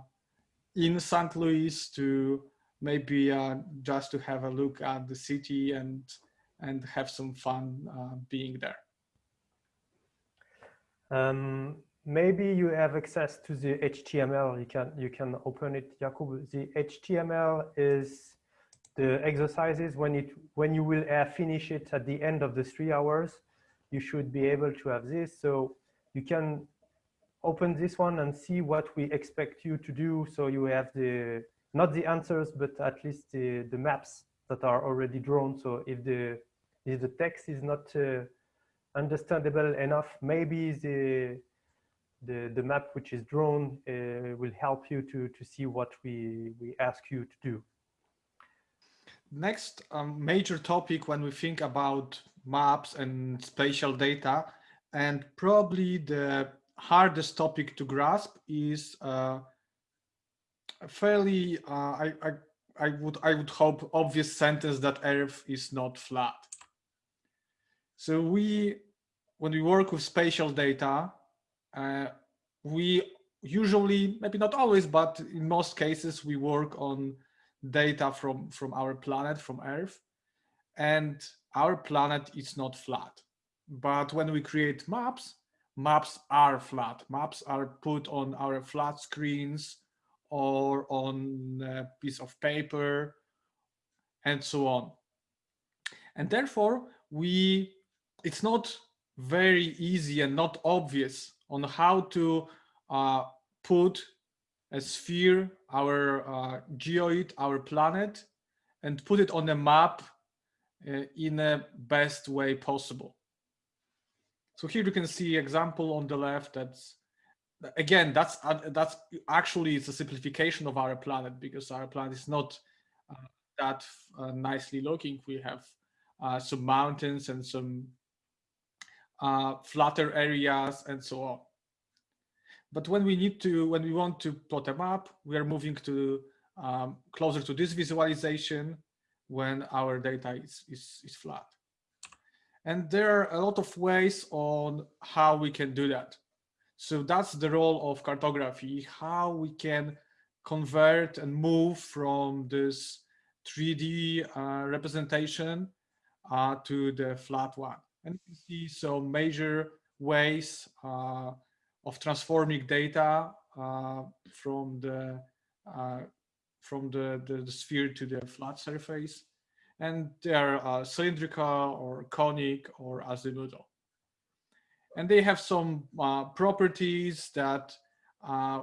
in St. Louis to maybe uh, just to have a look at the city and and have some fun uh, being there. Um, maybe you have access to the HTML. You can you can open it, Jakub. The HTML is the exercises when it when you will uh, finish it at the end of the three hours. You should be able to have this, so you can open this one and see what we expect you to do. So you have the not the answers, but at least the, the maps that are already drawn. So if the if the text is not uh, understandable enough, maybe the the the map which is drawn uh, will help you to to see what we we ask you to do. Next um, major topic when we think about maps and spatial data, and probably the hardest topic to grasp is uh, fairly, uh, I, I, I would, I would hope, obvious sentence that Earth is not flat. So we, when we work with spatial data, uh, we usually, maybe not always, but in most cases, we work on data from, from our planet, from Earth. And our planet is not flat. But when we create maps, maps are flat. Maps are put on our flat screens or on a piece of paper and so on. And therefore, we it's not very easy and not obvious on how to uh, put a sphere, our uh, geoid, our planet, and put it on a map uh, in the best way possible. So here you can see example on the left that's again, that's uh, that's actually it's a simplification of our planet because our planet is not uh, that uh, nicely looking. We have uh, some mountains and some uh, flatter areas and so on. But when we need to, when we want to plot a map, we are moving to um, closer to this visualization when our data is, is, is flat. And there are a lot of ways on how we can do that. So that's the role of cartography, how we can convert and move from this 3D uh, representation uh, to the flat one. And you see some major ways uh, of transforming data uh, from the uh, from the, the, the, sphere to the flat surface. And they are uh, cylindrical or conic or azimuthal and they have some uh, properties that uh,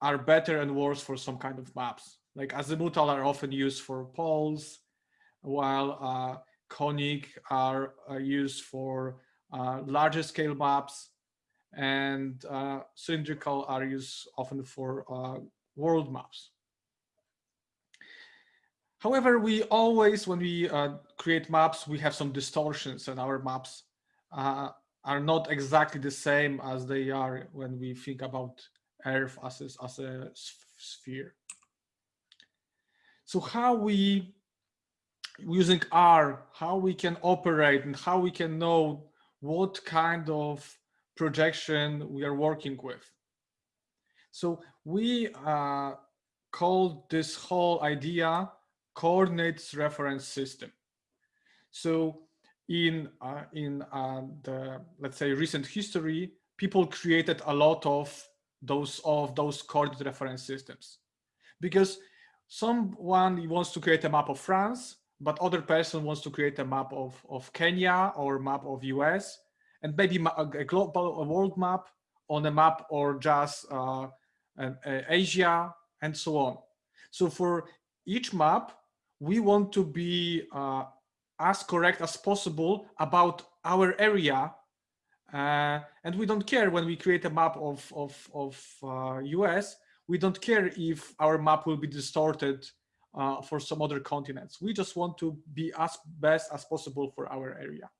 are better and worse for some kind of maps. Like azimuthal are often used for poles, while uh, conic are, are, used for uh, larger scale maps, and uh, cylindrical are used often for uh, world maps. However, we always, when we create maps, we have some distortions in our maps. Uh, are not exactly the same as they are when we think about Earth as a, as a sphere. So how we, using R, how we can operate and how we can know what kind of projection we are working with. So we uh, call this whole idea coordinates reference system. So in uh, in uh, the let's say recent history, people created a lot of those of those coordinate reference systems because someone wants to create a map of France, but other person wants to create a map of, of Kenya or map of US and maybe a global a world map on a map or just uh, Asia and so on. So for each map, we want to be uh, as correct as possible about our area. Uh, and we don't care when we create a map of, of, of uh, US, we don't care if our map will be distorted uh, for some other continents. We just want to be as best as possible for our area.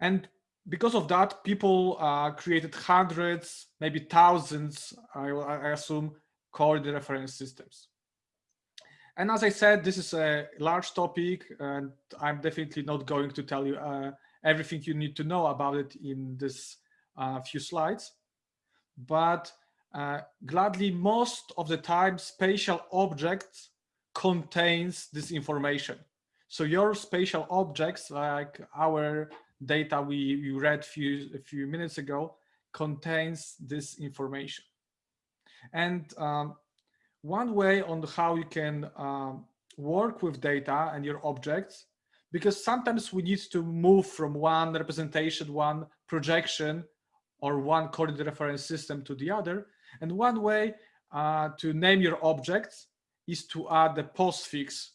And because of that, people uh, created hundreds, maybe thousands, I, I assume, coordinate reference systems. And as I said, this is a large topic, and I'm definitely not going to tell you uh, everything you need to know about it in this uh, few slides. But uh, gladly, most of the time, spatial objects contains this information. So your spatial objects, like our data we, we read few, a few minutes ago, contains this information. And um, one way on how you can um, work with data and your objects, because sometimes we need to move from one representation, one projection, or one coordinate reference system to the other. And one way uh, to name your objects is to add the postfix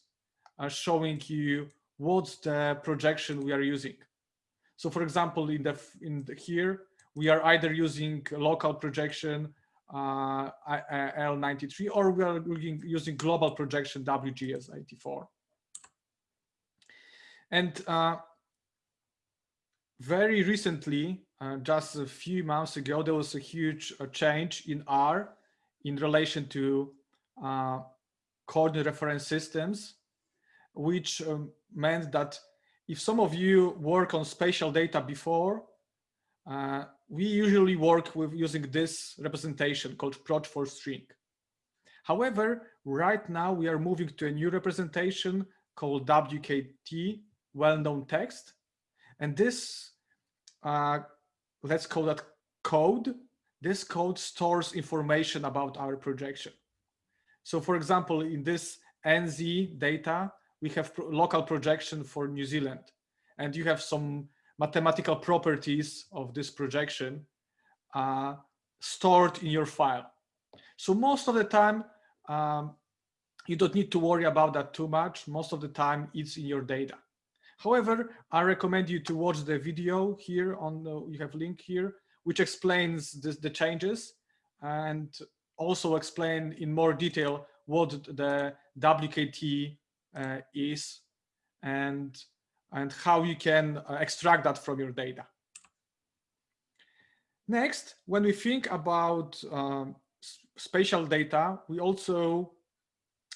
uh, showing you what's the projection we are using. So for example, in the in the, here, we are either using local projection uh, L93 or we are using global projection WGS84. And uh, very recently, uh, just a few months ago, there was a huge uh, change in R in relation to uh, coordinate reference systems, which um, meant that if some of you work on spatial data before, uh, we usually work with using this representation called proj4string. However, right now we are moving to a new representation called WKT, well-known text. And this, uh, let's call that code. This code stores information about our projection. So for example, in this NZ data, we have pro local projection for New Zealand. And you have some mathematical properties of this projection uh, stored in your file. So most of the time, um, you don't need to worry about that too much. Most of the time, it's in your data. However, I recommend you to watch the video here on the, you have link here, which explains this, the changes and also explain in more detail what the WKT uh, is and, and how you can uh, extract that from your data. Next, when we think about um, spatial data, we also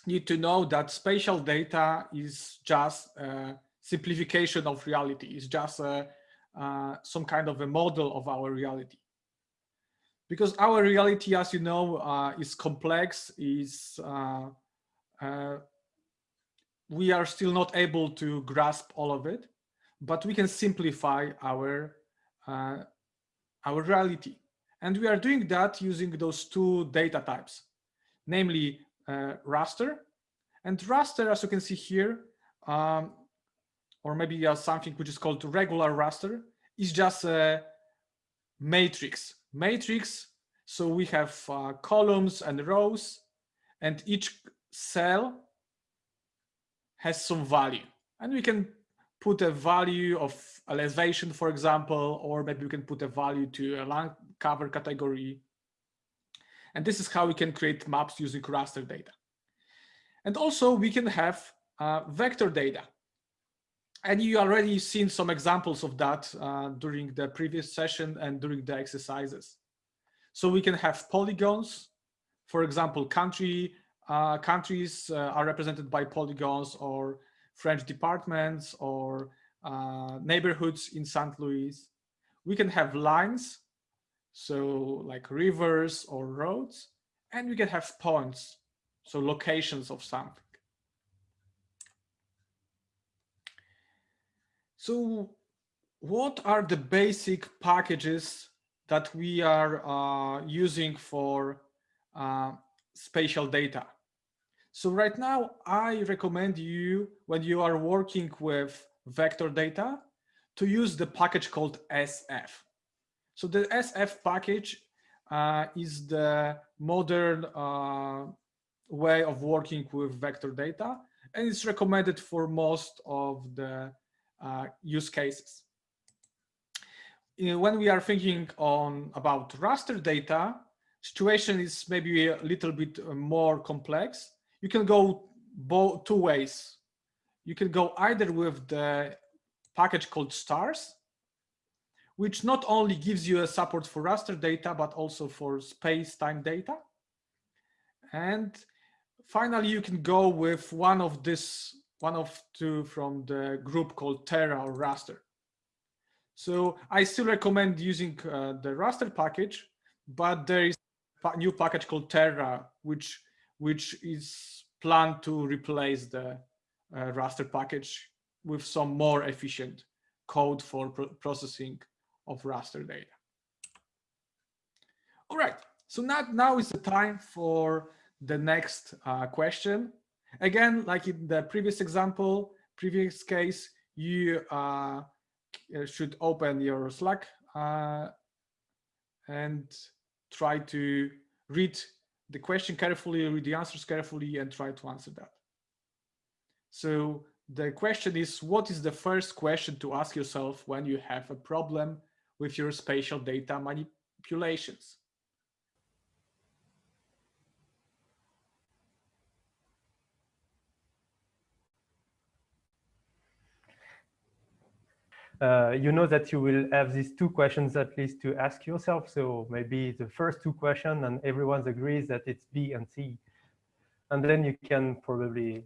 need to know that spatial data is just a simplification of reality. It's just a, uh, some kind of a model of our reality. Because our reality, as you know, uh, is complex, is uh, uh we are still not able to grasp all of it, but we can simplify our, uh, our reality. And we are doing that using those two data types, namely uh, raster. And raster, as you can see here, um, or maybe uh, something which is called regular raster, is just a matrix. Matrix, so we have uh, columns and rows, and each cell has some value. And we can put a value of elevation, for example, or maybe we can put a value to a land cover category. And this is how we can create maps using raster data. And also we can have uh, vector data. And you already seen some examples of that uh, during the previous session and during the exercises. So we can have polygons, for example, country uh, countries uh, are represented by polygons or French departments or uh, neighborhoods in St. Louis. We can have lines, so like rivers or roads, and we can have points, so locations of something. So what are the basic packages that we are uh, using for uh, spatial data? So right now, I recommend you, when you are working with vector data, to use the package called SF. So the SF package uh, is the modern uh, way of working with vector data, and it's recommended for most of the uh, use cases. When we are thinking on about raster data, situation is maybe a little bit uh, more complex. You can go both two ways. You can go either with the package called stars, which not only gives you a support for raster data, but also for space-time data. And finally, you can go with one of this, one of two from the group called Terra or raster. So I still recommend using uh, the raster package, but there is a new package called Terra, which which is planned to replace the uh, raster package with some more efficient code for pro processing of raster data. All right, so now, now is the time for the next uh, question. Again, like in the previous example, previous case, you uh, should open your Slack uh, and try to read the question carefully, read the answers carefully, and try to answer that. So the question is, what is the first question to ask yourself when you have a problem with your spatial data manipulations? Uh, you know that you will have these two questions at least to ask yourself. So maybe the first two questions and everyone agrees that it's B and C. And then you can probably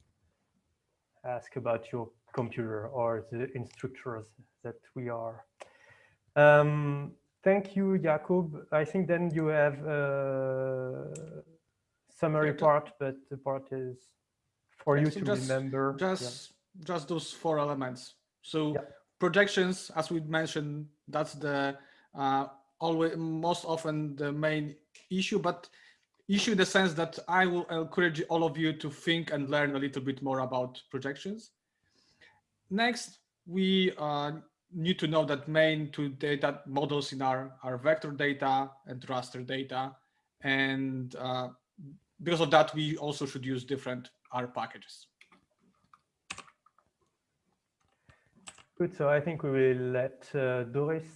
ask about your computer or the instructors that we are. Um, thank you, Jakub. I think then you have a summary part, but the part is for yeah, you to just, remember. Just, yeah. just those four elements. So projections, as we mentioned, that's the uh, always most often the main issue, but issue in the sense that I will encourage all of you to think and learn a little bit more about projections. Next, we uh, need to know that main two data models in our, our vector data and raster data. And uh, because of that, we also should use different R packages. Good, so I think we will let uh, Dorris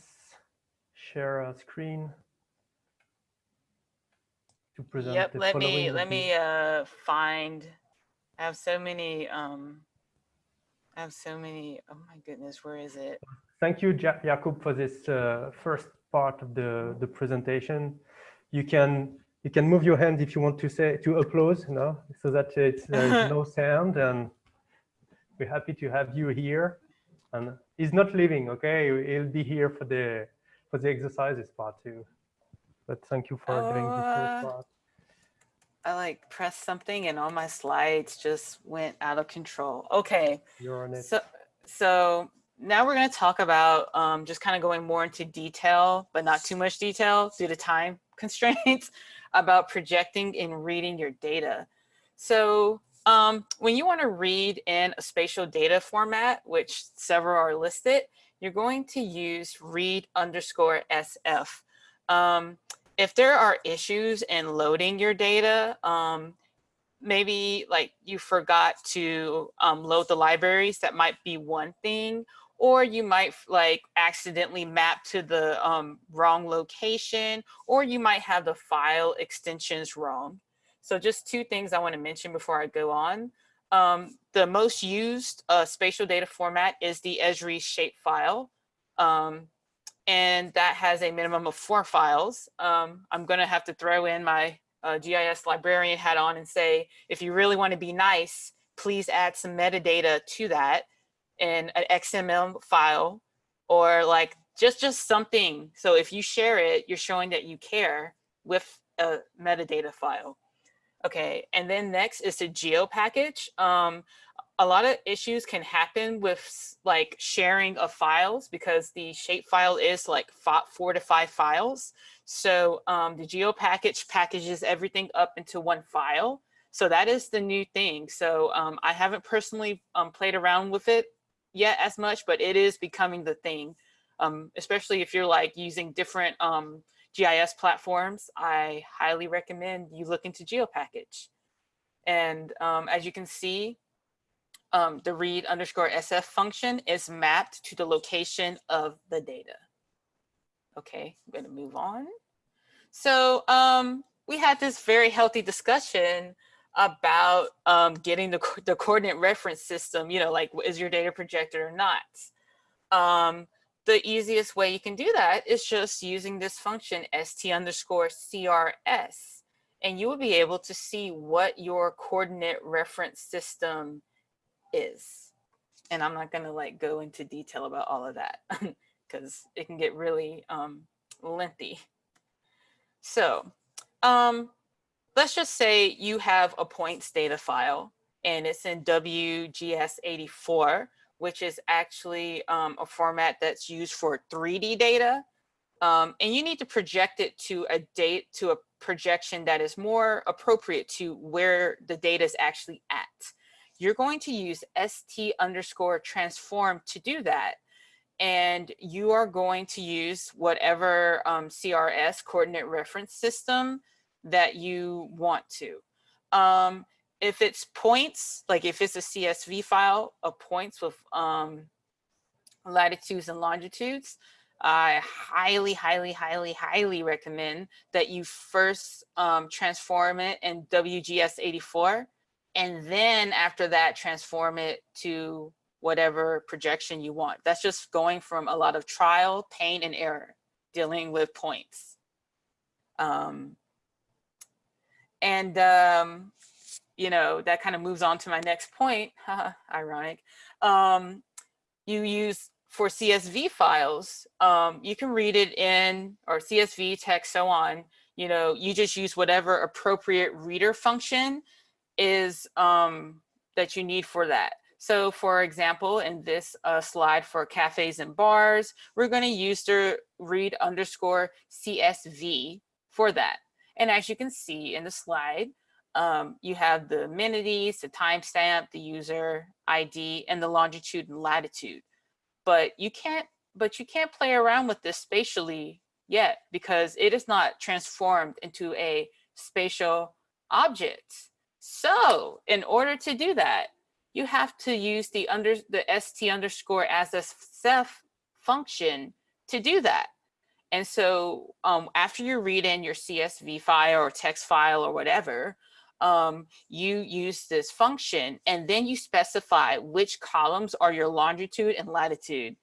share a screen to present yep let me let me uh find i have so many um i have so many oh my goodness where is it? Thank you jakub for this uh, first part of the the presentation. You can you can move your hand if you want to say to applause you know so that it's there's *laughs* no sound and we're happy to have you here and he's not leaving okay he'll be here for the for the exercises part too but thank you for uh, doing this first part I like pressed something and all my slides just went out of control. Okay. You're on it. So, so now we're going to talk about um, just kind of going more into detail, but not too much detail due to time *laughs* constraints about projecting and reading your data. So um, when you want to read in a spatial data format, which several are listed, you're going to use read underscore SF. Um, if there are issues in loading your data, um, maybe like you forgot to um, load the libraries, that might be one thing, or you might like accidentally map to the um, wrong location, or you might have the file extensions wrong. So just two things I want to mention before I go on. Um, the most used uh, spatial data format is the Esri shapefile. Um, and that has a minimum of four files. Um, I'm gonna have to throw in my uh, GIS librarian hat on and say, if you really wanna be nice, please add some metadata to that in an XML file or like just, just something. So if you share it, you're showing that you care with a metadata file. Okay, and then next is the geo package. Um, a lot of issues can happen with like sharing of files because the shapefile is like four to five files. So um, the geo package packages everything up into one file. So that is the new thing. So um, I haven't personally um, played around with it yet as much, but it is becoming the thing, um, especially if you're like using different um, GIS platforms. I highly recommend you look into GeoPackage. And um, as you can see, um, the read underscore SF function is mapped to the location of the data. Okay, I'm gonna move on. So um, we had this very healthy discussion about um, getting the, the coordinate reference system, you know, like is your data projected or not? Um, the easiest way you can do that is just using this function st underscore CRS, and you will be able to see what your coordinate reference system is. And I'm not gonna like go into detail about all of that *laughs* because it can get really um, lengthy. So um, let's just say you have a points data file and it's in WGS84, which is actually um, a format that's used for 3D data. Um, and you need to project it to a date to a projection that is more appropriate to where the data is actually at. You're going to use st underscore transform to do that and you are going to use whatever um, CRS coordinate reference system that you want to. Um, if it's points, like if it's a CSV file of points with um, latitudes and longitudes, I highly, highly, highly, highly recommend that you first um, transform it in WGS84. And then after that, transform it to whatever projection you want. That's just going from a lot of trial, pain, and error, dealing with points. Um, and, um, you know, that kind of moves on to my next point, *laughs* ironic. Um, you use for CSV files, um, you can read it in, or CSV text, so on, you know, you just use whatever appropriate reader function is um, that you need for that. So for example, in this uh, slide for cafes and bars, we're gonna use the read underscore CSV for that. And as you can see in the slide, um, you have the amenities, the timestamp, the user ID, and the longitude and latitude. But you can't, but you can't play around with this spatially yet because it is not transformed into a spatial object. So in order to do that, you have to use the under the st underscore as a self function to do that. And so um, after you read in your CSV file or text file or whatever, um, you use this function and then you specify which columns are your longitude and latitude.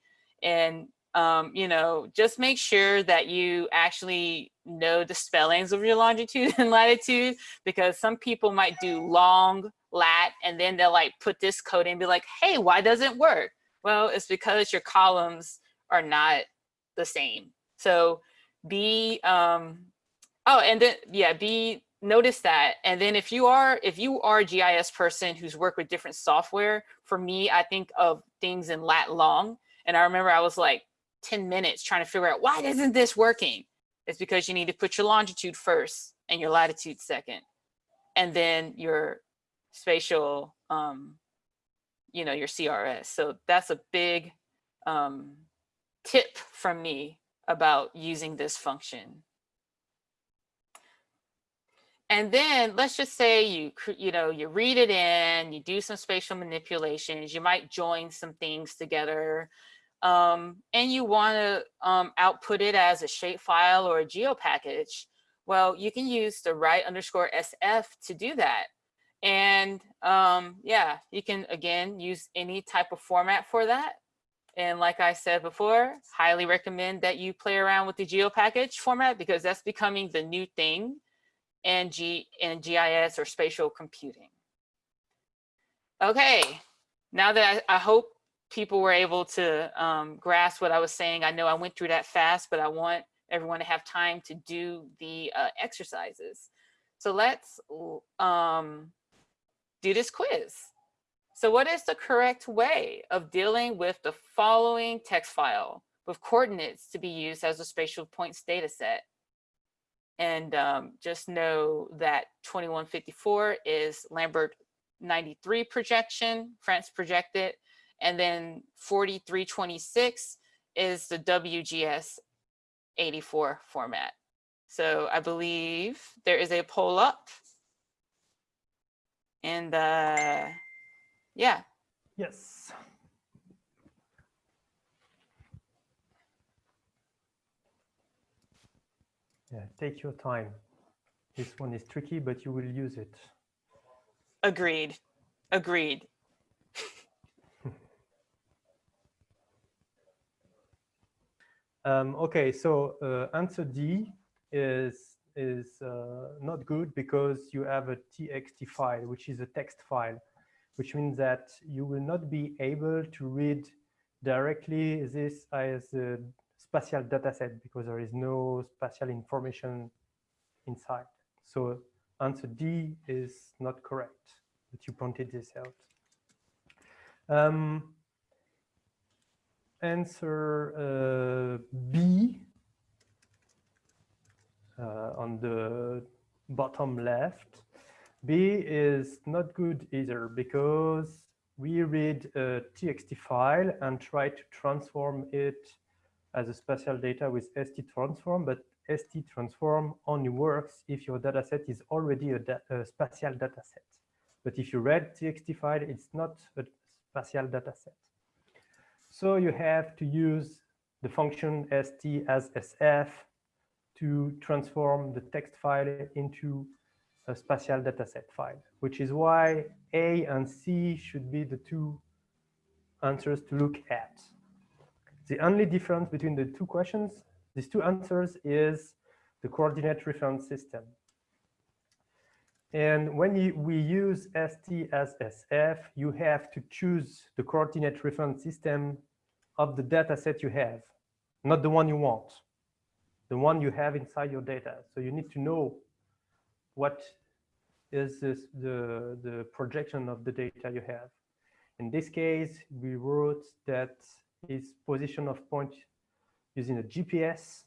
And, um, you know, just make sure that you actually know the spellings of your longitude *laughs* and latitude because some people might do long lat, and then they'll like put this code in and be like, hey, why doesn't it work? Well, it's because your columns are not the same. So be, um, oh, and then, yeah, be, notice that. And then if you are, if you are a GIS person who's worked with different software, for me, I think of things in lat long. And I remember I was like 10 minutes trying to figure out why isn't this working? It's because you need to put your longitude first and your latitude second. And then your spatial, um, you know, your CRS. So that's a big um, tip from me about using this function. And then let's just say you, you know, you read it in, you do some spatial manipulations, you might join some things together, um, and you want to um, output it as a shapefile or a geo package. Well, you can use the write underscore SF to do that. And um, yeah, you can, again, use any type of format for that. And like I said before, highly recommend that you play around with the geo package format because that's becoming the new thing in, G in GIS or spatial computing. Okay, now that I, I hope people were able to um, grasp what I was saying, I know I went through that fast, but I want everyone to have time to do the uh, exercises. So let's um, do this quiz. So what is the correct way of dealing with the following text file with coordinates to be used as a spatial points data set? And um, just know that 2154 is Lambert 93 projection, France projected, and then 4326 is the WGS 84 format. So I believe there is a poll up. And uh, yeah. Yes. Yeah, take your time. This one is tricky, but you will use it. Agreed. Agreed. *laughs* um, okay, so uh, answer D is is uh, not good because you have a txt file, which is a text file, which means that you will not be able to read directly this as a spatial dataset because there is no spatial information inside. So answer D is not correct, but you pointed this out. Um, answer uh, B uh, on the bottom left. B is not good either because we read a txt file and try to transform it as a spatial data with ST transform, but ST transform only works if your dataset is already a, da a spatial dataset. But if you read txt file, it's not a spatial dataset. So you have to use the function st as sf to transform the text file into a spatial dataset file, which is why A and C should be the two answers to look at. The only difference between the two questions, these two answers is the coordinate reference system. And when you, we use ST as SF, you have to choose the coordinate reference system of the data set you have, not the one you want, the one you have inside your data. So you need to know what is this, the, the projection of the data you have. In this case, we wrote that is position of point using a GPS.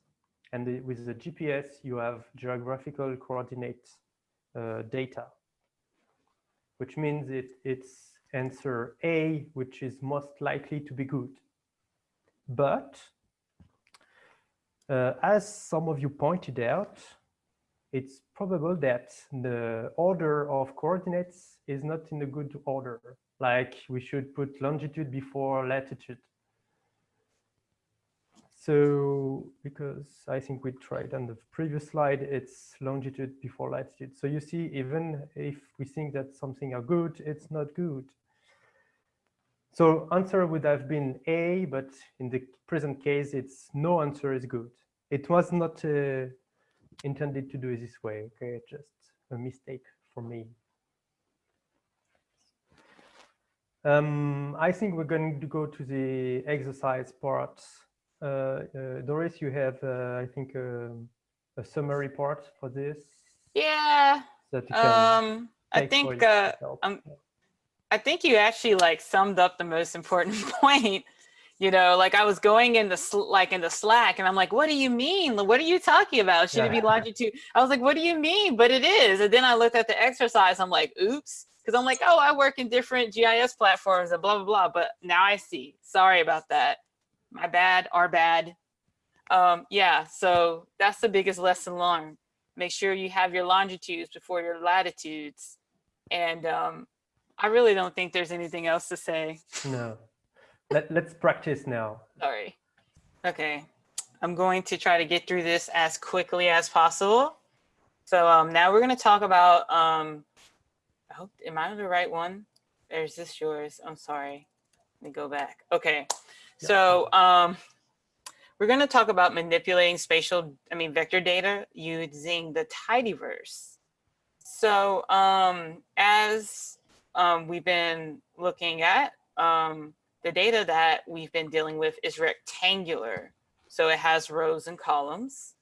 And the, with the GPS, you have geographical coordinate uh, data, which means it, it's answer A, which is most likely to be good. But uh, as some of you pointed out, it's probable that the order of coordinates is not in a good order. Like we should put longitude before latitude. So because I think we tried on the previous slide, it's longitude before latitude. So you see, even if we think that something are good, it's not good. So answer would have been A, but in the present case, it's no answer is good. It was not uh, intended to do it this way. Okay, just a mistake for me. Um, I think we're going to go to the exercise part. Uh, uh, Dorris, you have, uh, I think, um, a summary part for this. Yeah. um, I think uh, um, I think you actually like summed up the most important *laughs* point. You know, like I was going in the like in the Slack, and I'm like, "What do you mean? What are you talking about? Should it be longitude?" I was like, "What do you mean?" But it is. And then I looked at the exercise. I'm like, "Oops," because I'm like, "Oh, I work in different GIS platforms and blah blah blah." But now I see. Sorry about that. My bad. Our bad. Um, yeah. So that's the biggest lesson learned. Make sure you have your longitudes before your latitudes, and um, I really don't think there's anything else to say. No. Let, let's practice now. Sorry. Okay. I'm going to try to get through this as quickly as possible. So um, now we're going to talk about, um, I hope, am I the right one? Is this yours. I'm sorry. Let me go back. Okay. So um, we're going to talk about manipulating spatial, I mean, vector data using the tidyverse. So um, as um, we've been looking at, um, the data that we've been dealing with is rectangular. So it has rows and columns.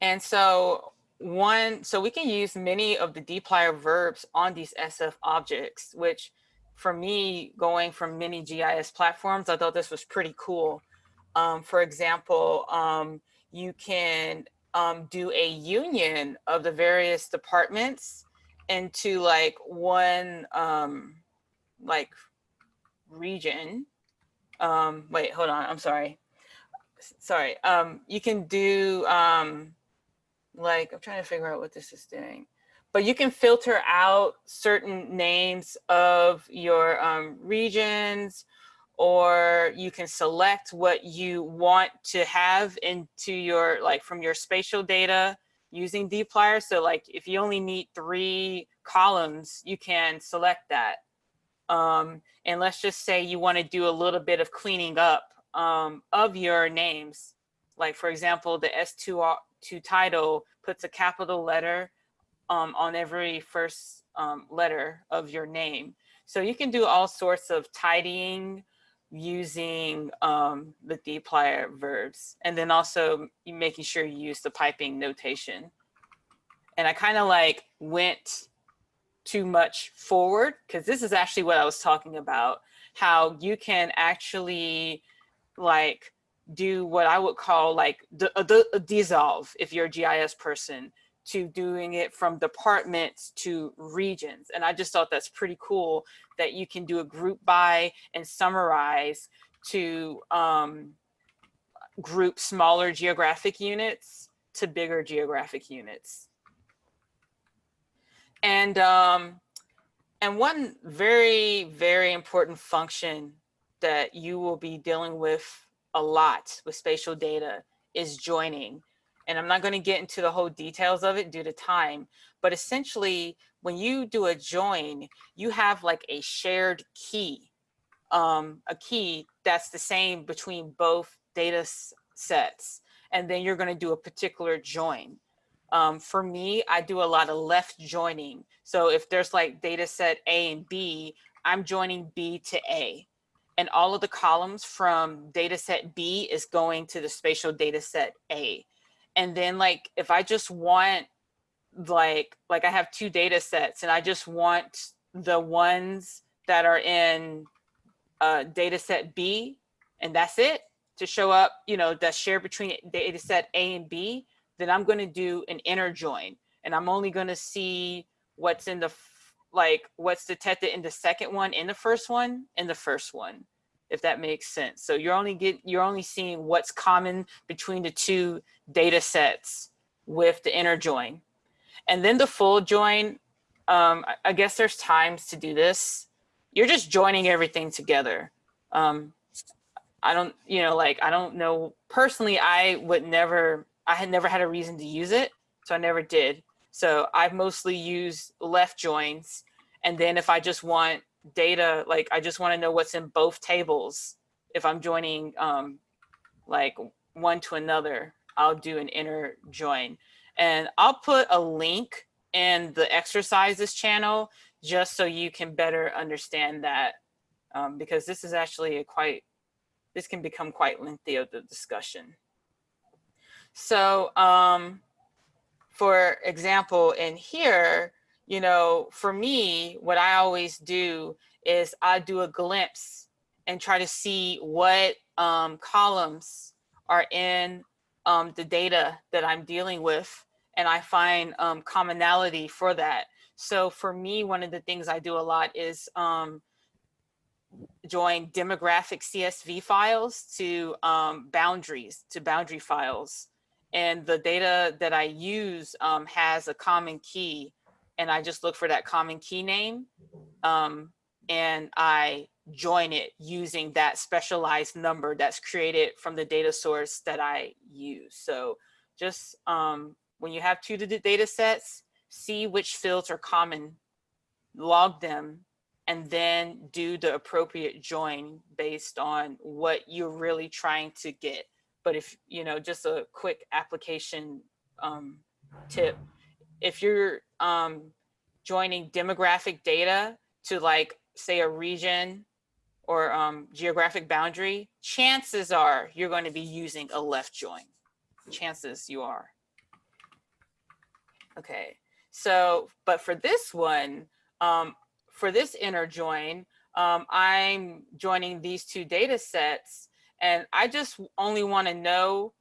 And so one, so we can use many of the dplyr verbs on these SF objects, which for me, going from many GIS platforms, I thought this was pretty cool. Um, for example, um, you can um, do a union of the various departments into like one um, like region. Um, wait, hold on, I'm sorry. Sorry, um, you can do like, I'm trying to figure out what this is doing but you can filter out certain names of your um, regions or you can select what you want to have into your, like from your spatial data using dplyr. So like if you only need three columns, you can select that. Um, and let's just say you want to do a little bit of cleaning up um, of your names. Like for example, the S2 to title puts a capital letter um, on every first um, letter of your name. So you can do all sorts of tidying using um, the dplyr verbs and then also making sure you use the piping notation. And I kind of like went too much forward because this is actually what I was talking about, how you can actually like do what I would call like the, the, the dissolve if you're a GIS person to doing it from departments to regions. And I just thought that's pretty cool that you can do a group by and summarize to um, group smaller geographic units to bigger geographic units. And, um, and one very, very important function that you will be dealing with a lot with spatial data is joining and I'm not going to get into the whole details of it due to time, but essentially when you do a join, you have like a shared key, um, a key that's the same between both data sets. And then you're going to do a particular join. Um, for me, I do a lot of left joining. So if there's like data set A and B, I'm joining B to A. And all of the columns from data set B is going to the spatial data set A and then like if i just want like like i have two data sets and i just want the ones that are in uh, data set b and that's it to show up you know that's shared between data set a and b then i'm going to do an inner join and i'm only going to see what's in the like what's detected in the second one in the first one in the first one if that makes sense. So you're only get you're only seeing what's common between the two data sets with the inner join. And then the full join, um, I guess there's times to do this. You're just joining everything together. Um, I don't, you know, like, I don't know, personally, I would never, I had never had a reason to use it. So I never did. So I've mostly used left joins. And then if I just want data, like I just want to know what's in both tables. If I'm joining um, like one to another, I'll do an inner join. And I'll put a link in the exercises channel just so you can better understand that um, because this is actually a quite, this can become quite lengthy of the discussion. So um, for example, in here, you know, for me, what I always do is I do a glimpse and try to see what um, columns are in um, the data that I'm dealing with. And I find um, commonality for that. So for me, one of the things I do a lot is um, join demographic CSV files to um, boundaries, to boundary files. And the data that I use um, has a common key and I just look for that common key name um, and I join it using that specialized number that's created from the data source that I use. So just um, when you have two data sets, see which fields are common, log them, and then do the appropriate join based on what you're really trying to get. But if, you know, just a quick application um, tip, if you're um, joining demographic data to like say a region or um, geographic boundary, chances are you're going to be using a left join. Chances you are. Okay, so, but for this one, um, for this inner join, um, I'm joining these two data sets and I just only want to know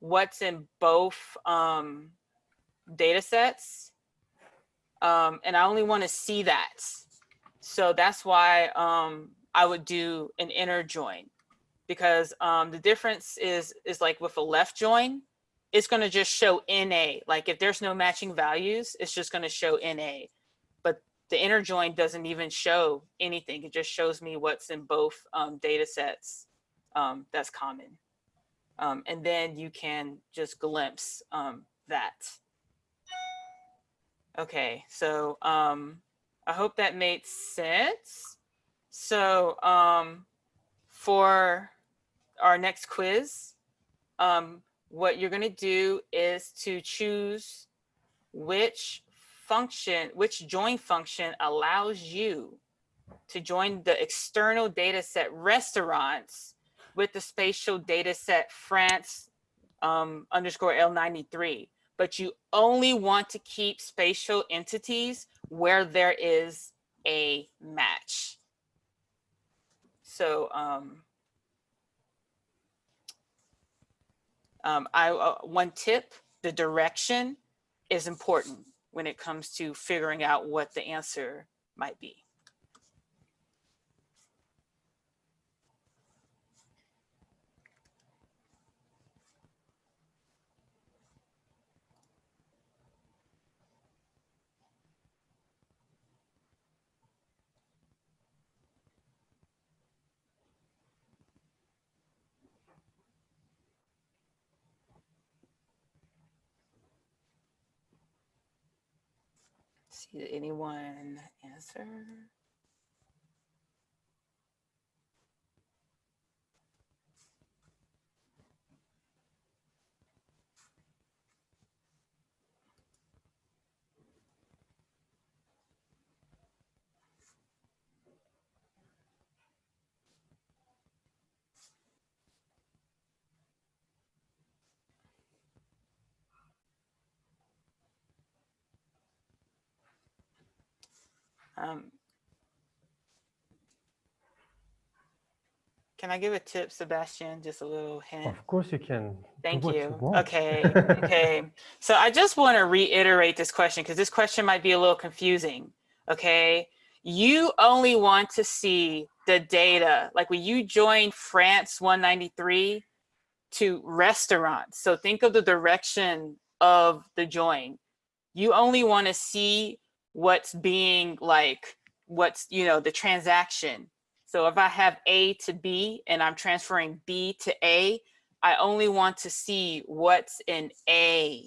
what's in both um, data sets. Um, and I only want to see that. So that's why um, I would do an inner join because um, the difference is, is like with a left join, it's going to just show NA. Like if there's no matching values, it's just going to show NA. But the inner join doesn't even show anything. It just shows me what's in both um, data sets um, that's common. Um, and then you can just glimpse um, that. Okay, so um, I hope that made sense. So um, for our next quiz, um, what you're gonna do is to choose which function, which join function allows you to join the external data set restaurants with the spatial data set France um, underscore L93, but you only want to keep spatial entities where there is a match. So um, um, I, uh, one tip, the direction is important when it comes to figuring out what the answer might be. See, did anyone answer? Um, can I give a tip, Sebastian? Just a little hint. Of course you can. Thank you. you. Okay. *laughs* okay. So I just want to reiterate this question because this question might be a little confusing. Okay. You only want to see the data. Like when you join France 193 to restaurants. So think of the direction of the join. You only want to see what's being like, what's, you know, the transaction. So if I have A to B and I'm transferring B to A, I only want to see what's in A.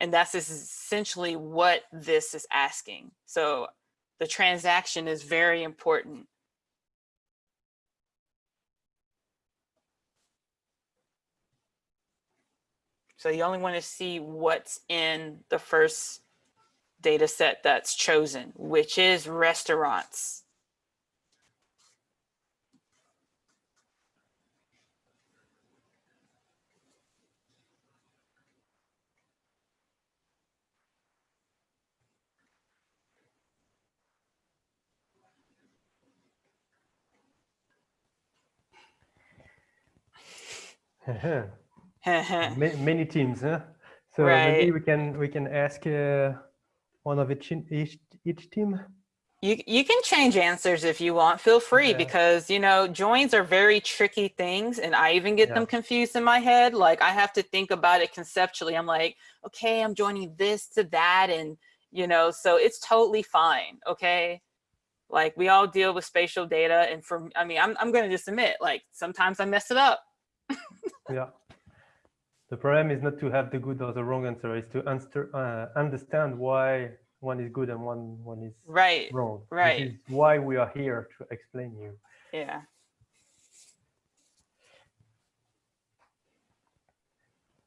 And that's essentially what this is asking. So the transaction is very important. So you only want to see what's in the first data set that's chosen, which is restaurants. *laughs* *laughs* many teams, huh? So right. maybe we can we can ask uh, one of each each each team? You you can change answers if you want. Feel free because you know joins are very tricky things, and I even get yeah. them confused in my head. Like I have to think about it conceptually. I'm like, okay, I'm joining this to that, and you know, so it's totally fine. Okay, like we all deal with spatial data, and from, I mean, I'm I'm gonna just admit, like sometimes I mess it up. *laughs* yeah. The problem is not to have the good or the wrong answer, is to answer, uh, understand why one is good and one one is right. wrong. Right. This is why we are here to explain you. Yeah.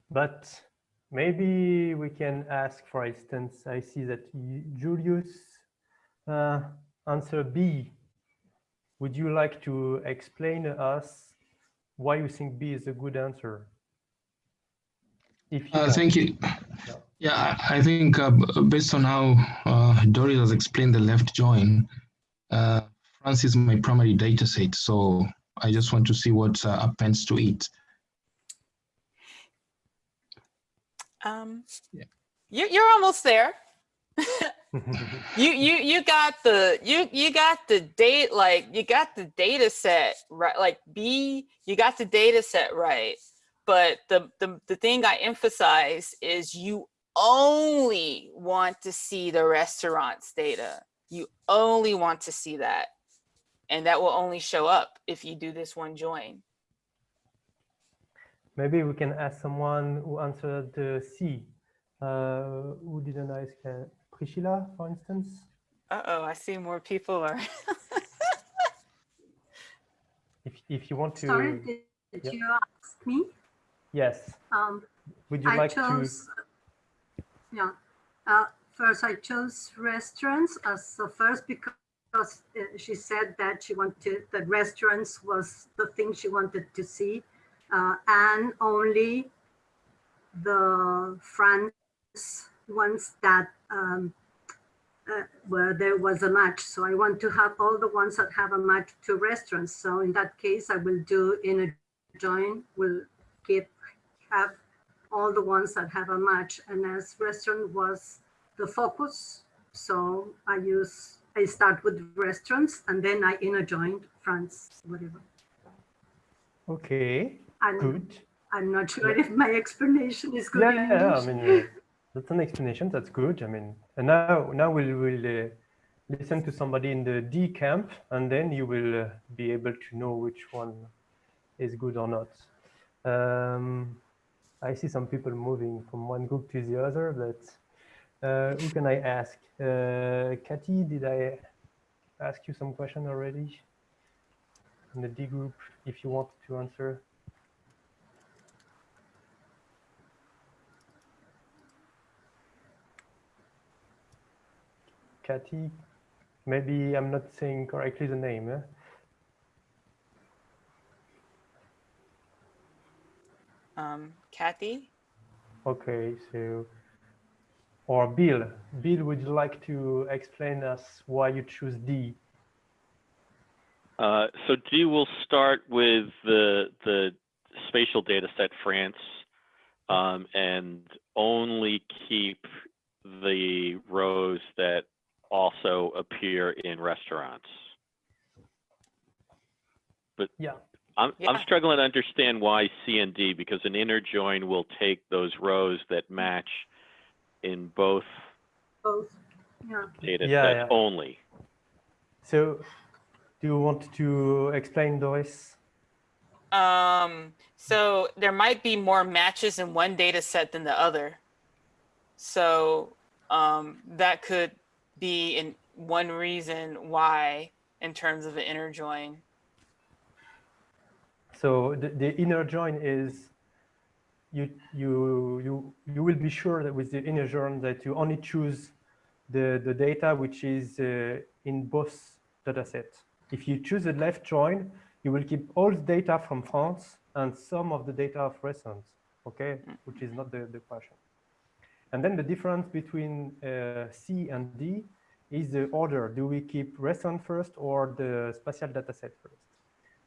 But maybe we can ask, for instance, I see that Julius uh, answer B. Would you like to explain to us why you think B is a good answer? If you uh, thank you. Yeah, I, think uh, based on how uh, Dorris has explained the left join, uh, France is my primary data set. So I just want to see what uh, appends to it. Um, yeah. you, you're almost there. *laughs* you you you got the you you got the date like you got the data set right like B you got the data set right but the the, the thing I emphasize is you only want to see the restaurants data you only want to see that and that will only show up if you do this one join maybe we can ask someone who answered the C uh, who didn't ask uh, Priscilla, for instance? Uh-oh, I see more people are. *laughs* if, if you want to. Sorry, did, did yeah. you ask me? Yes. Um, Would you I like chose, to? Yeah. Uh, first, I chose restaurants as the first because uh, she said that she wanted that restaurants was the thing she wanted to see, uh, and only the France ones that um, uh, where there was a match. So I want to have all the ones that have a match to restaurants. So in that case, I will do in a join, will keep have all the ones that have a match. And as restaurant was the focus, so I use, I start with restaurants and then I inner join France, whatever. Okay, and good. I'm not sure if my explanation is good. Yeah, yeah I mean, that's an explanation. That's good. I mean, and now now we'll will uh, listen to somebody in the D camp, and then you will uh, be able to know which one is good or not. Um, I see some people moving from one group to the other, but uh, who can I ask? Uh, did I ask you some question already? In the D group, if you want to answer. Kathy. Maybe I'm not saying correctly the name. Eh? Um, Kathy. Okay, so or Bill. Bill, would you like to explain us why you choose D? Uh, so D will start with the the spatial data set France um, and only keep the rows that also appear in restaurants. But yeah. I'm, yeah. I'm struggling to understand why C and D because an inner join will take those rows that match in both, both. Yeah. data yeah, sets yeah. only. So do you want to explain, Dorris? Um, so there might be more matches in one data set than the other. So um, that could be in one reason why in terms of an inner join? So the, the inner join is you you you you will be sure that with the inner join that you only choose the the data which is uh, in both data sets. If you choose the left join, you will keep all the data from France and some of the data of restaurants, okay, which is not the, the question. And then the difference between uh, C and D is the order. Do we keep restaurant first or the spatial data set first?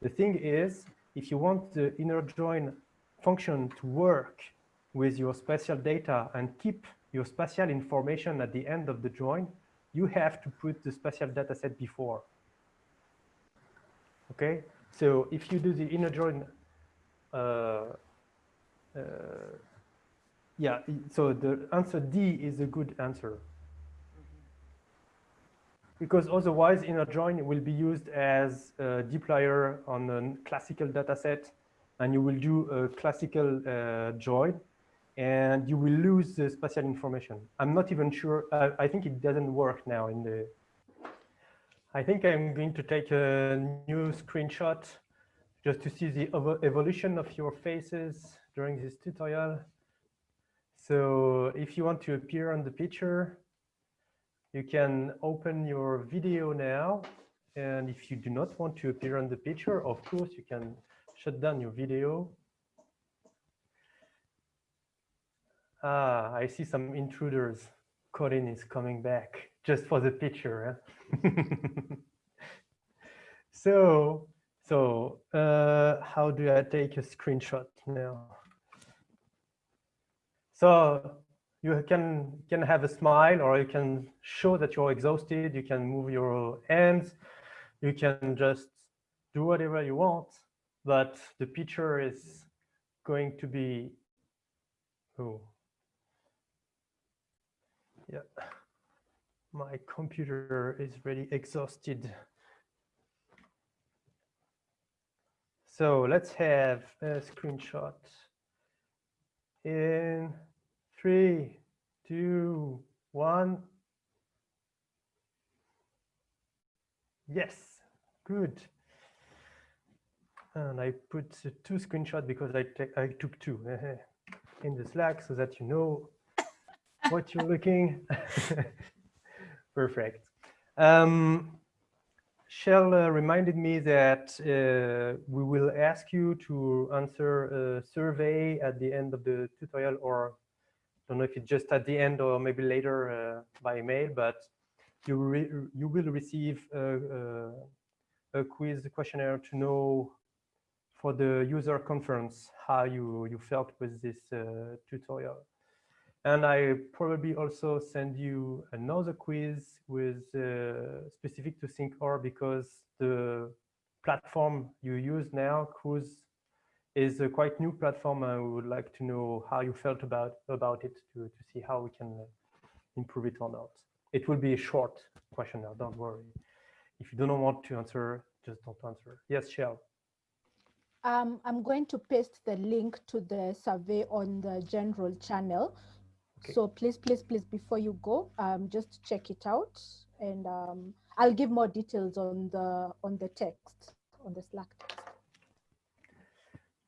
The thing is, if you want the inner join function to work with your spatial data and keep your spatial information at the end of the join, you have to put the spatial data set before. Okay, so if you do the inner join uh, uh, yeah, so the answer D is a good answer. Because otherwise inner join will be used as a dplyr on a classical data set and you will do a classical uh, join and you will lose the spatial information. I'm not even sure, I think it doesn't work now in the, I think I'm going to take a new screenshot just to see the evolution of your faces during this tutorial. So if you want to appear on the picture, you can open your video now. And if you do not want to appear on the picture, of course, you can shut down your video. Ah, I see some intruders. Corinne is coming back just for the picture. *laughs* So, so uh, how do I take a screenshot now? So you can can have a smile or you can show that you're exhausted. You can move your hands. You can just do whatever you want, but the picture is going to be, oh, yeah, my computer is really exhausted. So let's have a screenshot in three, two, one. Yes, good. And I put two screenshots because I, I took two in the Slack so that you know what you're looking. *laughs* Perfect. Um, Shel uh, reminded me that uh, we will ask you to answer a survey at the end of the tutorial or don't know if it's just at the end or maybe later uh, by email, but you, you will receive a, a, a quiz questionnaire to know for the user conference how you, you felt with this uh, tutorial. And I probably also send you another quiz with uh, specific to ThinkR because the platform you use now, Cruise, is a quite new platform. I would like to know how you felt about, about it to, to see how we can uh, improve it or not. It will be a short questionnaire, don't worry. If you don't want to answer, just don't answer. Yes, Shel. Um, I'm going to paste the link to the survey on the general channel. Okay. So please, please, please, before you go, um, just check it out. And um, I'll give more details on the on the text, on the Slack text.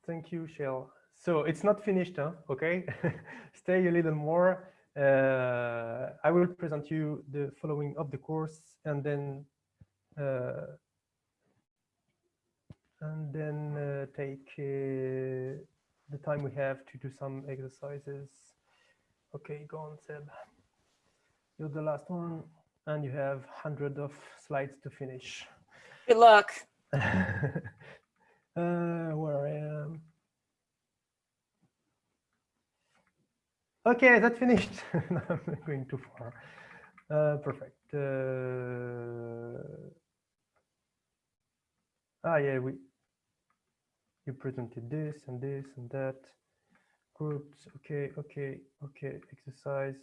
Thank you, Shel. So it's not finished, huh? okay? *laughs* Stay a little more. Uh, I will present you the following of the course and then uh, and then uh, take uh, the time we have to do some exercises. Okay, go on, Seb. You're the last one, and you have hundred of slides to finish. Good luck. *laughs* uh, where I am. Okay, that finished. *laughs* I'm going too far. Uh, perfect. Uh, ah, yeah, we you presented this and this and that groups okay okay okay exercise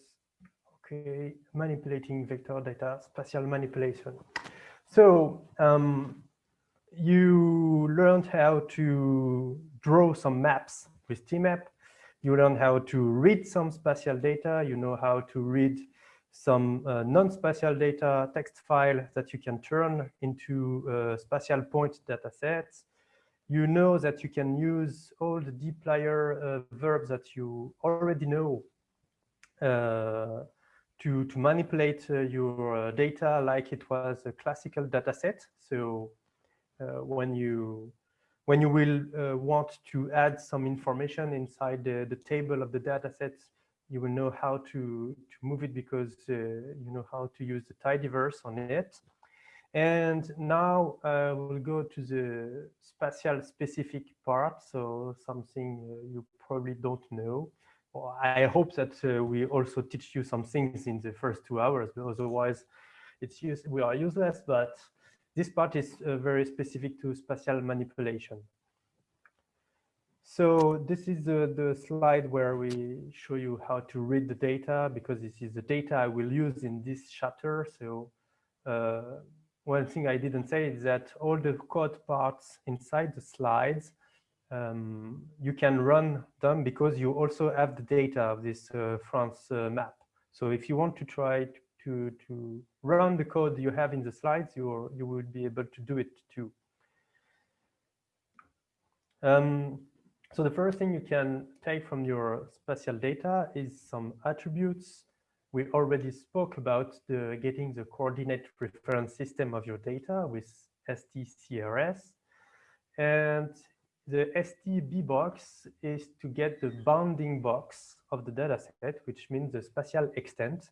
okay manipulating vector data spatial manipulation so um, you learned how to draw some maps with tmap. You learned how to read some spatial data. You know how to read some uh, non-spatial data text file that you can turn into uh, spatial point data sets you know that you can use all the dplyr uh, verbs that you already know uh, to, to manipulate uh, your uh, data like it was a classical data set. So when you when you will uh, want to add some information inside the, the table of the data set, you will know how to, to move it because you know how to use the tidyverse on it. And now uh, we'll go to the spatial specific part. So something uh, you probably don't know. Well, I hope that uh, we also teach you some things in the first two hours, because otherwise it's use, we are useless. But this part is uh, very specific to spatial manipulation. So this is the, the slide where we show you how to read the data, because this is the data I will use in this chapter. So uh, one thing I didn't say is that all the code parts inside the slides, um, you can run them because you also have the data of this uh, France uh, map. So if you want to try to, to run the code you have in the slides, you you will be able to do it too. Um, so the first thing you can take from your spatial data is some attributes we already spoke about the getting the coordinate reference system of your data with STCRS. And the STB box is to get the bounding box of the dataset, which means the spatial extent.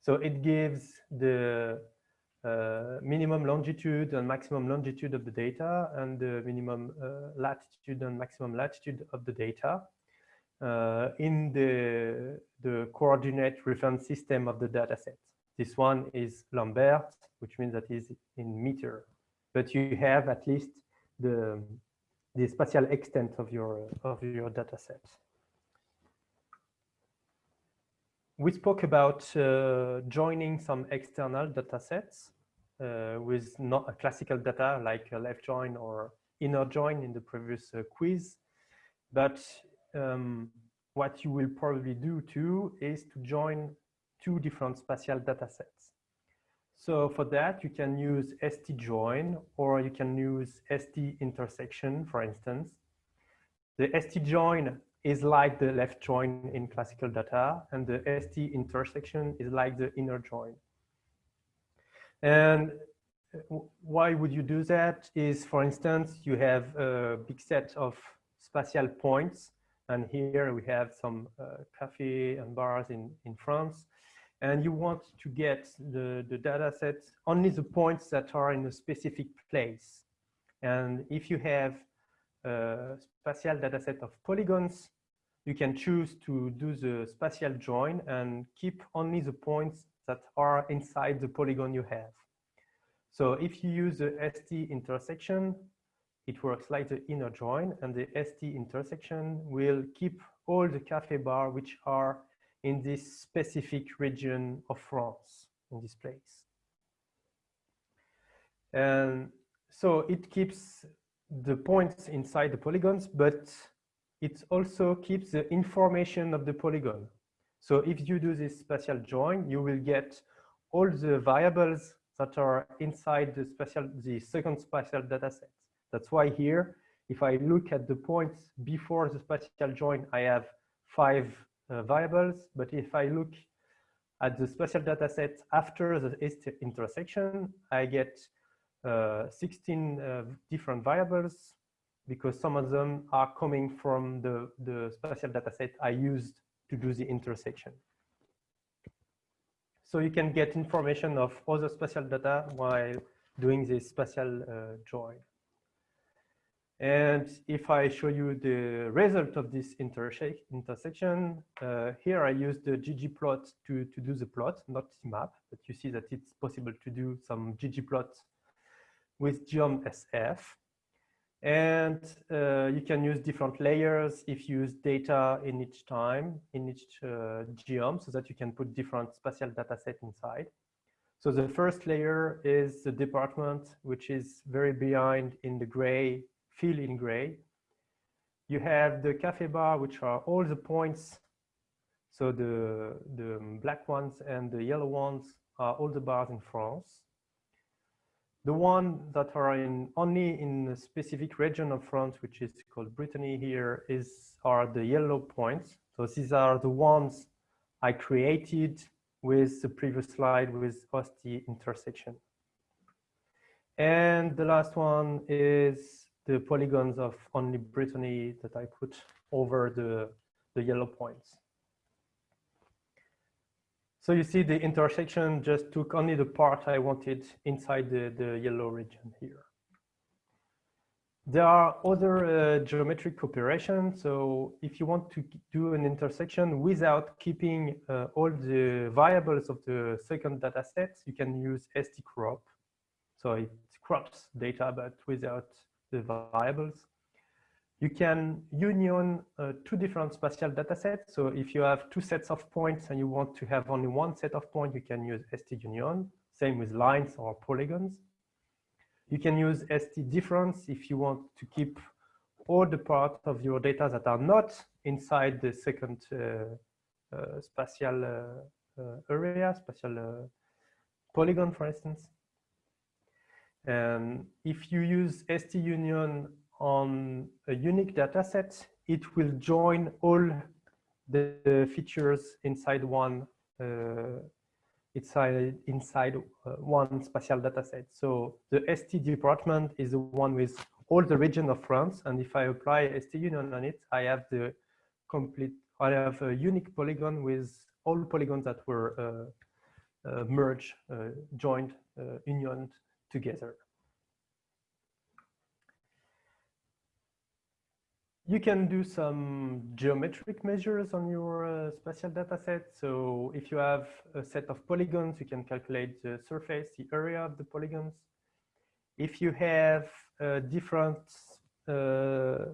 So it gives the uh, minimum longitude and maximum longitude of the data and the minimum uh, latitude and maximum latitude of the data. uh, in the, the coordinate reference system of the dataset. This one is Lambert, which means that is in meter, but you have at least the, the spatial extent of your, of your dataset. We spoke about uh, joining some external datasets uh, with not a classical data like a left join or inner join in the previous uh, quiz. But um, what you will probably do too is to join two different spatial datasets. So for that, you can use ST join or you can use ST intersection, for instance. The ST join is like the left join in classical data and the ST intersection is like the inner join. And why would you do that is, for instance, you have a big set of spatial points. And here we have some uh, cafe and bars in, in France. And you want to get the, the data set only the points that are in a specific place. And if you have spatial data set of polygons, you can choose to do the spatial join and keep only the points that are inside the polygon you have. So if you use the ST intersection, it works like the inner join and the ST intersection will keep all the cafe bar which are in this specific region of France in this place. And so it keeps the points inside the polygons, but it also keeps the information of the polygon. So if you do this spatial join, you will get all the variables that are inside the spatial, the second spatial dataset. That's why here, if I look at the points before the spatial join, I have five uh, variables. But if I look at the spatial dataset after the intersection, I get 16 uh, different variables because some of them are coming from the, the spatial dataset I used to do the intersection. So you can get information of other spatial data while doing this spatial uh, join. And if I show you the result of this intersection, uh, here I use the ggplot to, to do the plot, not tmap, but you see that it's possible to do some ggplot with geom_sf. And uh, you can use different layers if you use data in each time, in each uh, geom, so that you can put different spatial data set inside. So the first layer is the department, which is very behind in the gray fill in gray. You have the cafe bar, which are all the points. So the, the black ones and the yellow ones are all the bars in France. The one that are in only in a specific region of France, which is called Brittany here, is are the yellow points. So these are the ones I created with the previous slide with OST intersection. And the last one is the polygons of only Brittany that I put over the, the yellow points. So you see the intersection just took only the part I wanted inside the, the yellow region here. There are other uh, geometric operations. So if you want to do an intersection without keeping uh, all the variables of the second data set, you can use stcrop. So it crops data, but without the variables. You can union uh, two different spatial data sets. So if you have two sets of points and you want to have only one set of points, you can use ST union. Same with lines or polygons. You can use ST difference if you want to keep all the parts of your data that are not inside the second uh, uh, spatial uh, uh, area, spatial uh, polygon, for instance. And if you use ST union on a unique data set, it will join all the features inside one uh, inside inside uh, one spatial data set. So the ST department is the one with all the region of France, and if I apply ST union on it, I have the complete. I have a unique polygon with all polygons that were uh, uh merged, uh, joined, uh, unioned together. You can do some geometric measures on your uh, spatial data set. So if you have a set of polygons, you can calculate the surface, the area of the polygons. If you have a different uh,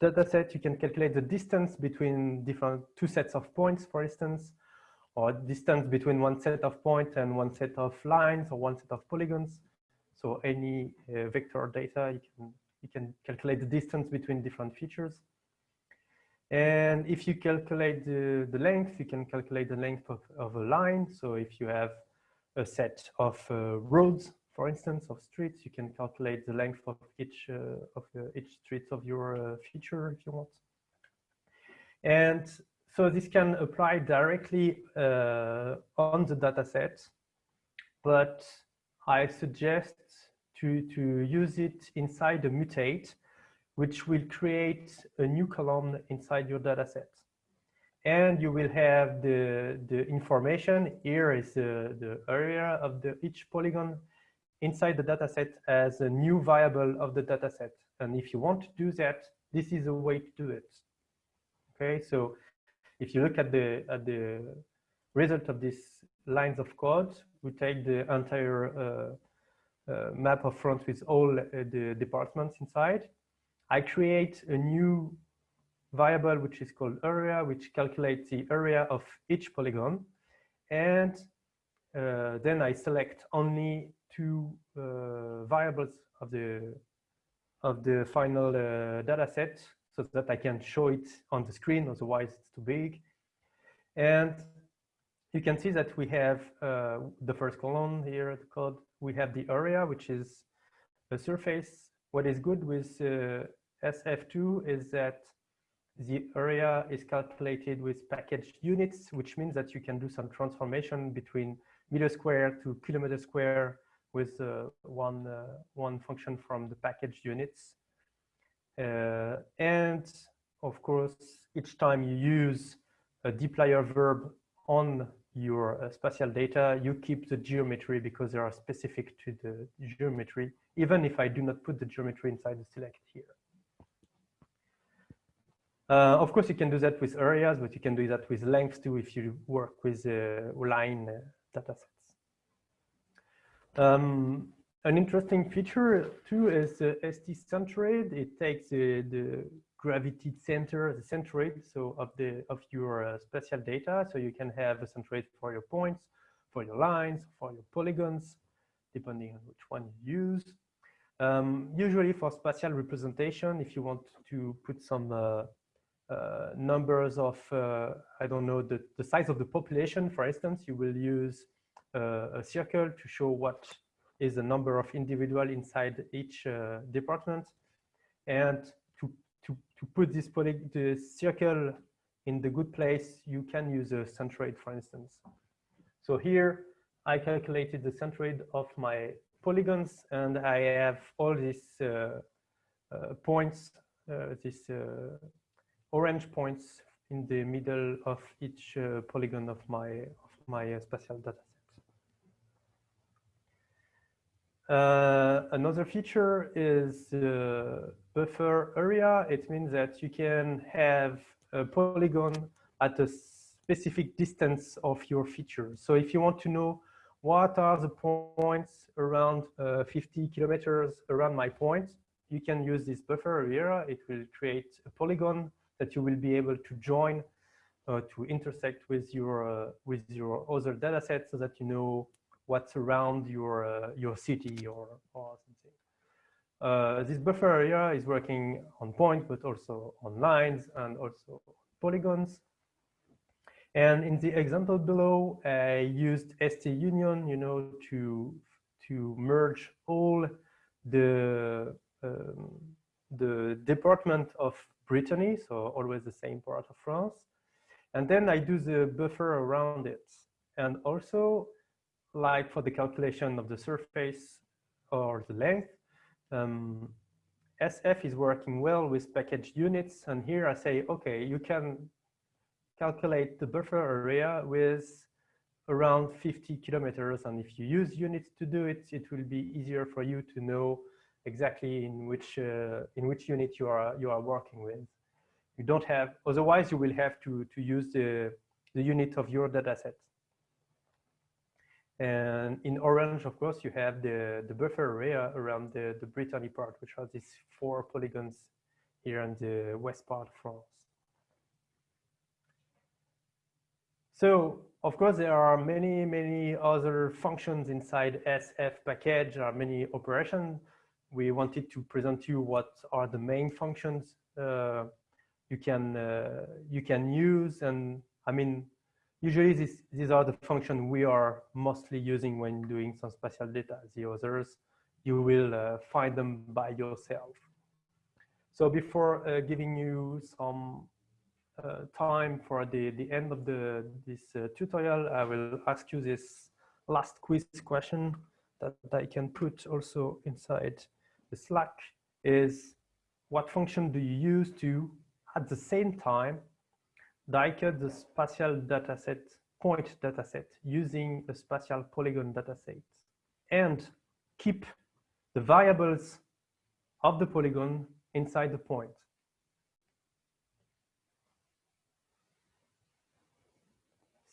data set, you can calculate the distance between different two sets of points, for instance, or distance between one set of points and one set of lines or one set of polygons. So any uh, vector data, you can you can calculate the distance between different features. And if you calculate the, the length, you can calculate the length of, of a line. So if you have a set of uh, roads, for instance, of streets, you can calculate the length of each uh, of uh, each street of your uh, feature if you want. And so this can apply directly uh, on the data set, but I suggest to, to use it inside a mutate, which will create a new column inside your data set. And you will have the, the information, here is the, the area of the each polygon inside the data set as a new variable of the data set. And if you want to do that, this is a way to do it. Okay, so if you look at the, at the result of these lines of code, we take the entire uh, map of front with all uh, the departments inside. I create a new variable which is called area, which calculates the area of each polygon. And uh, then I select only two uh, variables of the of the final uh, data set so that I can show it on the screen, otherwise it's too big. And you can see that we have uh, the first column here, the code we have the area, which is a surface. What is good with uh, SF2 is that the area is calculated with packaged units, which means that you can do some transformation between meter square to kilometer square with uh, one, uh, one function from the packaged units. Uh, and of course, each time you use a dplyr verb on your uh, spatial data, you keep the geometry because they are specific to the geometry, even if I do not put the geometry inside the select here. Uh, of course, you can do that with areas, but you can do that with lengths too if you work with uh, line uh, datasets. Um, an interesting feature too is the ST centroid. It takes the gravity center, the centroid, so of the of your uh, spatial data. So you can have a centroid for your points, for your lines, for your polygons, depending on which one you use. Um, usually for spatial representation, if you want to put some uh, uh, numbers of, uh, I don't know, the, the size of the population, for instance, you will use uh, a circle to show what is the number of individual inside each uh, department. And to put this the circle in the good place, you can use a centroid, for instance. So here, I calculated the centroid of my polygons, and I have all these uh, uh, points, uh, these uh, orange points in the middle of each uh, polygon of my of my uh, spatial data Uh, another feature is buffer area. It means that you can have a polygon at a specific distance of your feature. So if you want to know what are the points around uh, 50 kilometers around my point, you can use this buffer area. It will create a polygon that you will be able to join uh, to intersect with your uh, with your other data set so that you know what's around your uh, your city or or something. Uh, this buffer area is working on point, but also on lines and also polygons. And in the example below, I used ST union, you know, to to merge all the um, the department of Brittany, so always the same part of France. And then I do the buffer around it. And also like for the calculation of the surface or the length, um, SF is working well with packaged units. And here I say, okay, you can calculate the buffer area with around 50 kilometers. And if you use units to do it, it will be easier for you to know exactly in which uh, in which unit you are you are working with. You don't have otherwise you will have to to use the the unit of your dataset. And in orange, of course, you have the, the buffer area around the, the Brittany part, which has these four polygons here in the west part of France. So, of course, there are many, many other functions inside SF package. There are many operations. We wanted to present to you what are the main functions uh, you can uh, you can use. And I mean, Usually this, these are the functions we are mostly using when doing some spatial data. The others, you will uh, find them by yourself. So before uh, giving you some uh, time for the, the end of the, this uh, tutorial, I will ask you this last quiz question that I can put also inside the Slack is what function do you use to, at the same time, die-cut the spatial dataset, point dataset using a spatial polygon dataset and keep the variables of the polygon inside the point.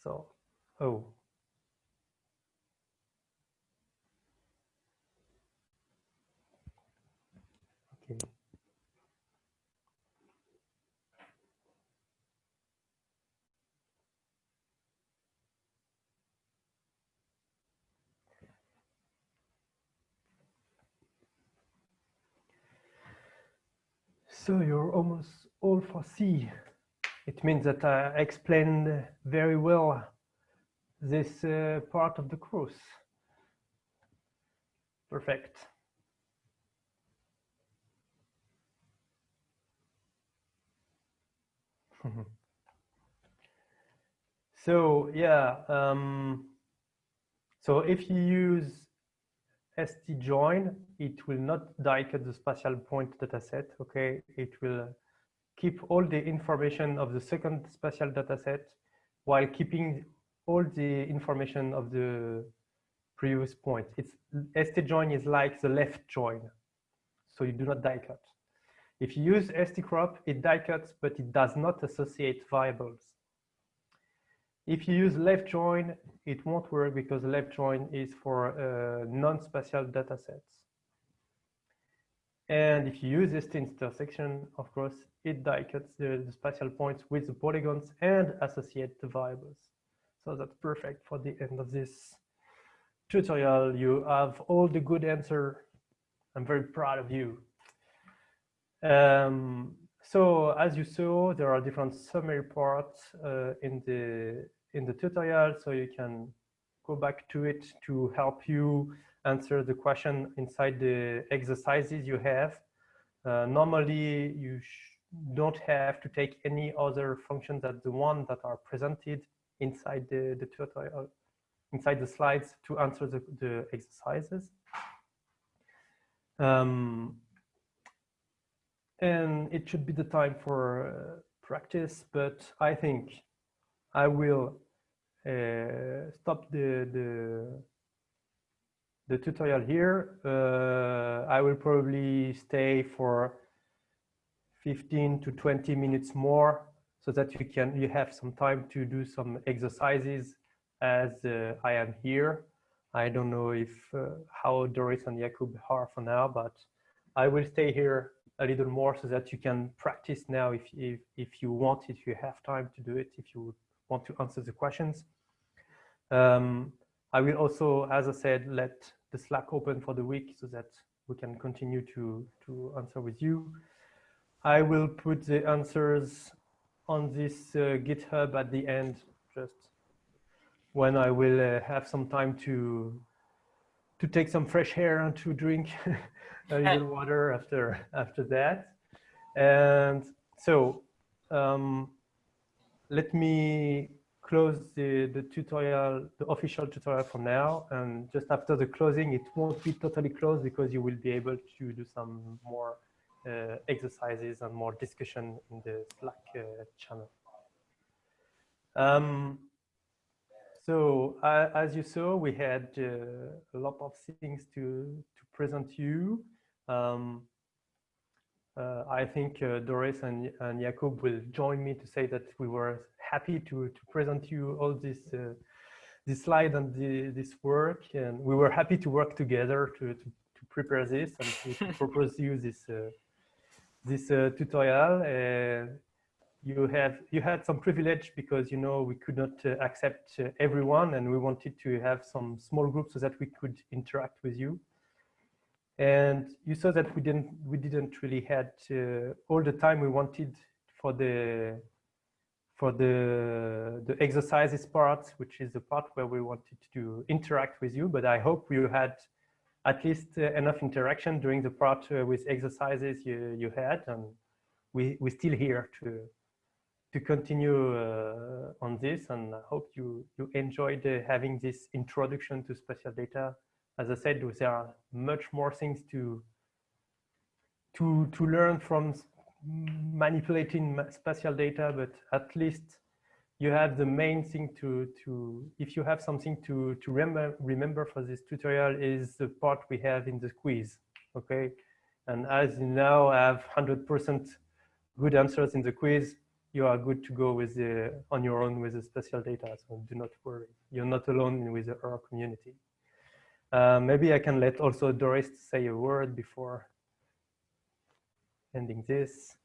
So, oh. Okay. So you're almost all for C. It means that I explained very well this uh, part of the course. Perfect. *laughs* so yeah, um, so if you use st join, it will not die-cut the spatial point dataset. Okay, it will keep all the information of the second spatial dataset while keeping all the information of the previous point. It's st join is like the left join, so you do not die-cut. If you use st crop, it die-cuts, but it does not associate variables. If you use left join, it won't work because left join is for uh, non-spatial data sets. And if you use this intersection, of course, it die cuts the, the spatial points with the polygons and associate the variables. So that's perfect for the end of this tutorial. You have all the good answer. I'm very proud of you. Um, so as you saw, there are different summary parts uh, in the in the tutorial, so you can go back to it to help you answer the question inside the exercises you have. Uh, normally, you don't have to take any other functions than the one that are presented inside the, the tutorial, inside the slides to answer the, the exercises. Um, and it should be the time for uh, practice, but I think I will uh, stop the, the, the tutorial here. Uh, I will probably stay for 15 to 20 minutes more so that you can you have some time to do some exercises as uh, I am here. I don't know if uh, how Dorris and Jakub are for now, but I will stay here a little more so that you can practice now if, if, if you want, if you have time to do it, if you want to answer the questions. Um, I will also, as I said, let the Slack open for the week so that we can continue to, to answer with you. I will put the answers on this uh, GitHub at the end, just when I will uh, have some time to to take some fresh air and to drink *laughs* a little water after after that. And so um, let me close the, the tutorial, the official tutorial for now. And just after the closing, it won't be totally closed because you will be able to do some more uh, exercises and more discussion in the Slack uh, channel. Um, so uh, as you saw, we had uh, a lot of things to, to present you. Um, uh, I think uh, Dorris and, and Jakub will join me to say that we were happy to, to present you all this uh, this slide and the, this work, and we were happy to work together to, to, to prepare this and to, *laughs* propose you this uh, this uh, tutorial. Uh, you have you had some privilege because you know we could not accept everyone, and we wanted to have some small groups so that we could interact with you. And you saw that we didn't we didn't really had uh, all the time we wanted for the for the the exercises part which is the part where we wanted to interact with you. But i hope you had at least uh, enough interaction during the part uh, with exercises you you had. And we we're still here to to continue uh, on this and i hope you you enjoyed uh, having this introduction to spatial data as I said, there are much more things to to to learn from manipulating spatial data, but at least you have the main thing to to if you have something to to remember remember for this tutorial is the part we have in the quiz. Okay, and as you now have 100% good answers in the quiz, you are good to go with the on your own with the spatial data. So do not worry, you're not alone with our community. Uh, maybe I can let also Dorris say a word before ending this.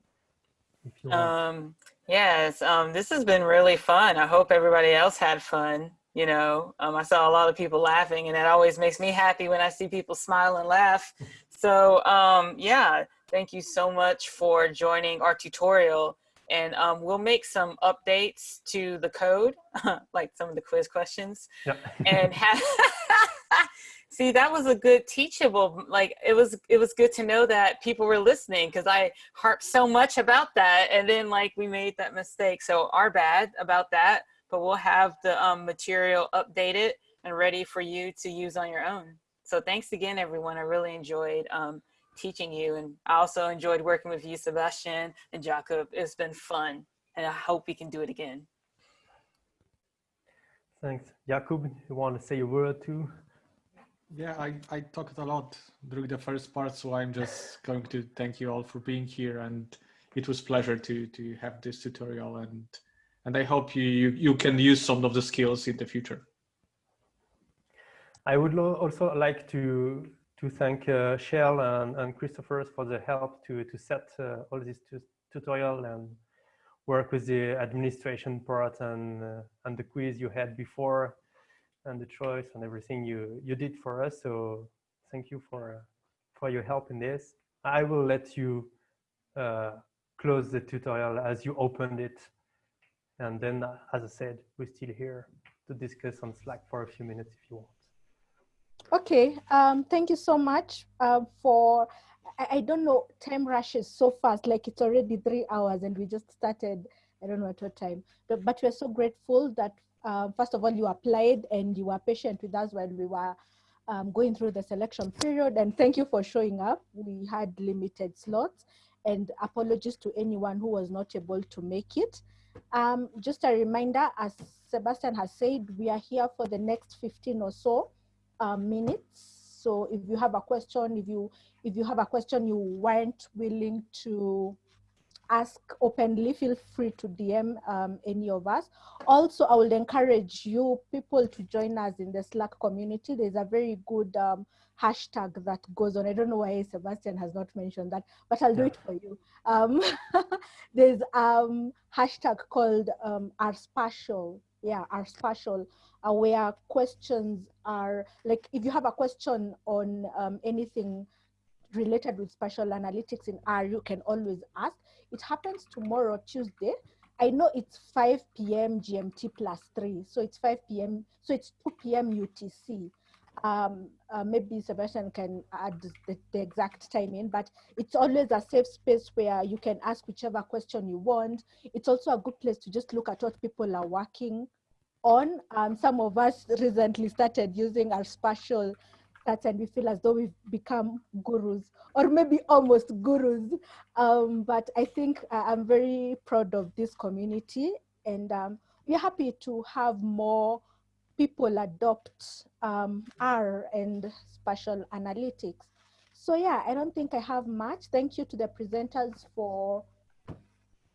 If you want. Um, yes, um, this has been really fun. I hope everybody else had fun. You know, um, I saw a lot of people laughing and it always makes me happy when I see people smile and laugh. *laughs* So um, yeah, thank you so much for joining our tutorial and um, we'll make some updates to the code, *laughs* like some of the quiz questions, yep. and have *laughs* see that was a good teachable like it was it was good to know that people were listening because i harped so much about that and then like we made that mistake. So our bad about that but we'll have the um, material updated and ready for you to use on your own. So thanks again everyone. I really enjoyed um, teaching you and i also enjoyed working with you sebastian and jakub it's been fun and i hope we can do it again thanks jakub you want to say a word too yeah, I, I talked a lot during the first part, so I'm just going to thank you all for being here. And it was pleasure to to have this tutorial, and and I hope you you, you can use some of the skills in the future. I would also like to to thank uh, Shel and, and Christopher for the help to to set uh, all this tutorial and work with the administration part and uh, and the quiz you had before and the choice and everything you you did for us. So thank you for for your help in this. I will let you uh, close the tutorial as you opened it. And then, uh, as I said, we're still here to discuss on Slack for a few minutes if you want. Okay, um, thank you so much uh, for, I, I, don't know, time rushes so fast, like it's already three hours and we just started, I don't know at what time, but, but we're so grateful that uh, first of all, you applied and you were patient with us when we were um, going through the selection period. And thank you for showing up. We had limited slots and apologies to anyone who was not able to make it. Um, just a reminder, as Sebastian has said, we are here for the next 15 or so uh, minutes. So if you have a question, if you if you have a question you weren't willing to ask openly, feel free to DM um, any of us. Also, I would encourage you people to join us in the Slack community. There's a very good um, hashtag that goes on. I don't know why Sebastian has not mentioned that, but I'll do it for you. Um, *laughs* there's um hashtag called um, R spatial, yeah, R spatial, uh, where questions are like if you have a question on um, anything related with spatial analytics in R, you can always ask. It happens tomorrow, Tuesday. I know it's 5 p.m. GMT plus 3, so it's 5 p.m. So it's 2 p.m. UTC. Um, uh, maybe Sebastian can add the, the, exact time in, but it's always a safe space where you can ask whichever question you want. It's also a good place to just look at what people are working on. Um, some of us recently started using our spatial stats and we feel as though we've become gurus or maybe almost gurus. Um, but I think uh, I'm very proud of this community and um, we're happy to have more people adopt um, R and spatial analytics. so yeah, I don't think I have much. Thank you to the presenters for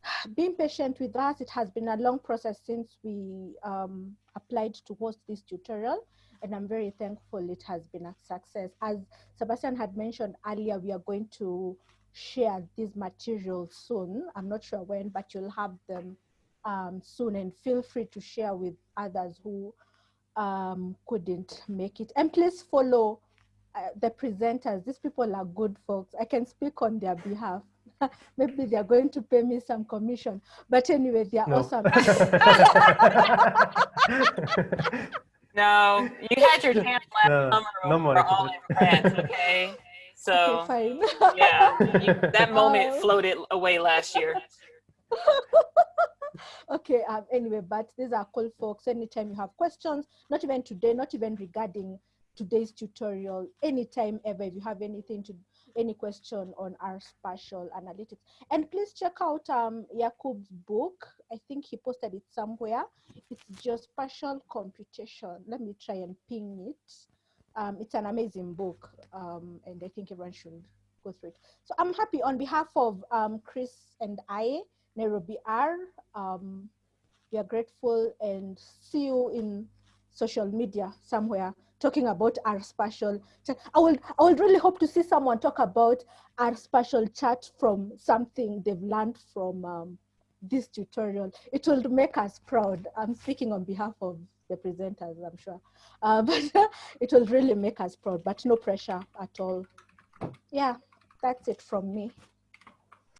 *sighs* being patient with us. It has been a long process since we um, applied to host this tutorial and I'm very thankful it has been a success. As Sebastian had mentioned earlier, we are going to share these materials soon. I'm not sure when, but you'll have them um, soon and feel free to share with others who um, couldn't make it. And please follow uh, the presenters. These people are good folks. I can speak on their behalf. *laughs* Maybe they're going to pay me some commission. But anyway, they're no. awesome. *laughs* no, you had your chance last no, summer no for all your grants, okay? *laughs* So okay, yeah, you, that moment floated away last year. okay, um, anyway, but these are cool folks. Anytime you have questions, not even today, not even regarding today's tutorial, anytime ever, if you have anything to, any question on our spatial analytics. And please check out um, book. I think he posted it somewhere. It's geospatial computation. Let me try and ping it. Um, it's an amazing book, um, and I think everyone should go through it. So I'm happy on behalf of um, Chris and I, Nairobi R. Um, we are grateful and see you in social media somewhere talking about our spatial chat. I would, I would really hope to see someone talk about our spatial chat from something they've learned from um, this tutorial. It will make us proud. I'm speaking on behalf of the presenters, I'm sure. Uh, *laughs* but it will really make us proud, but no pressure at all. Yeah, that's it from me.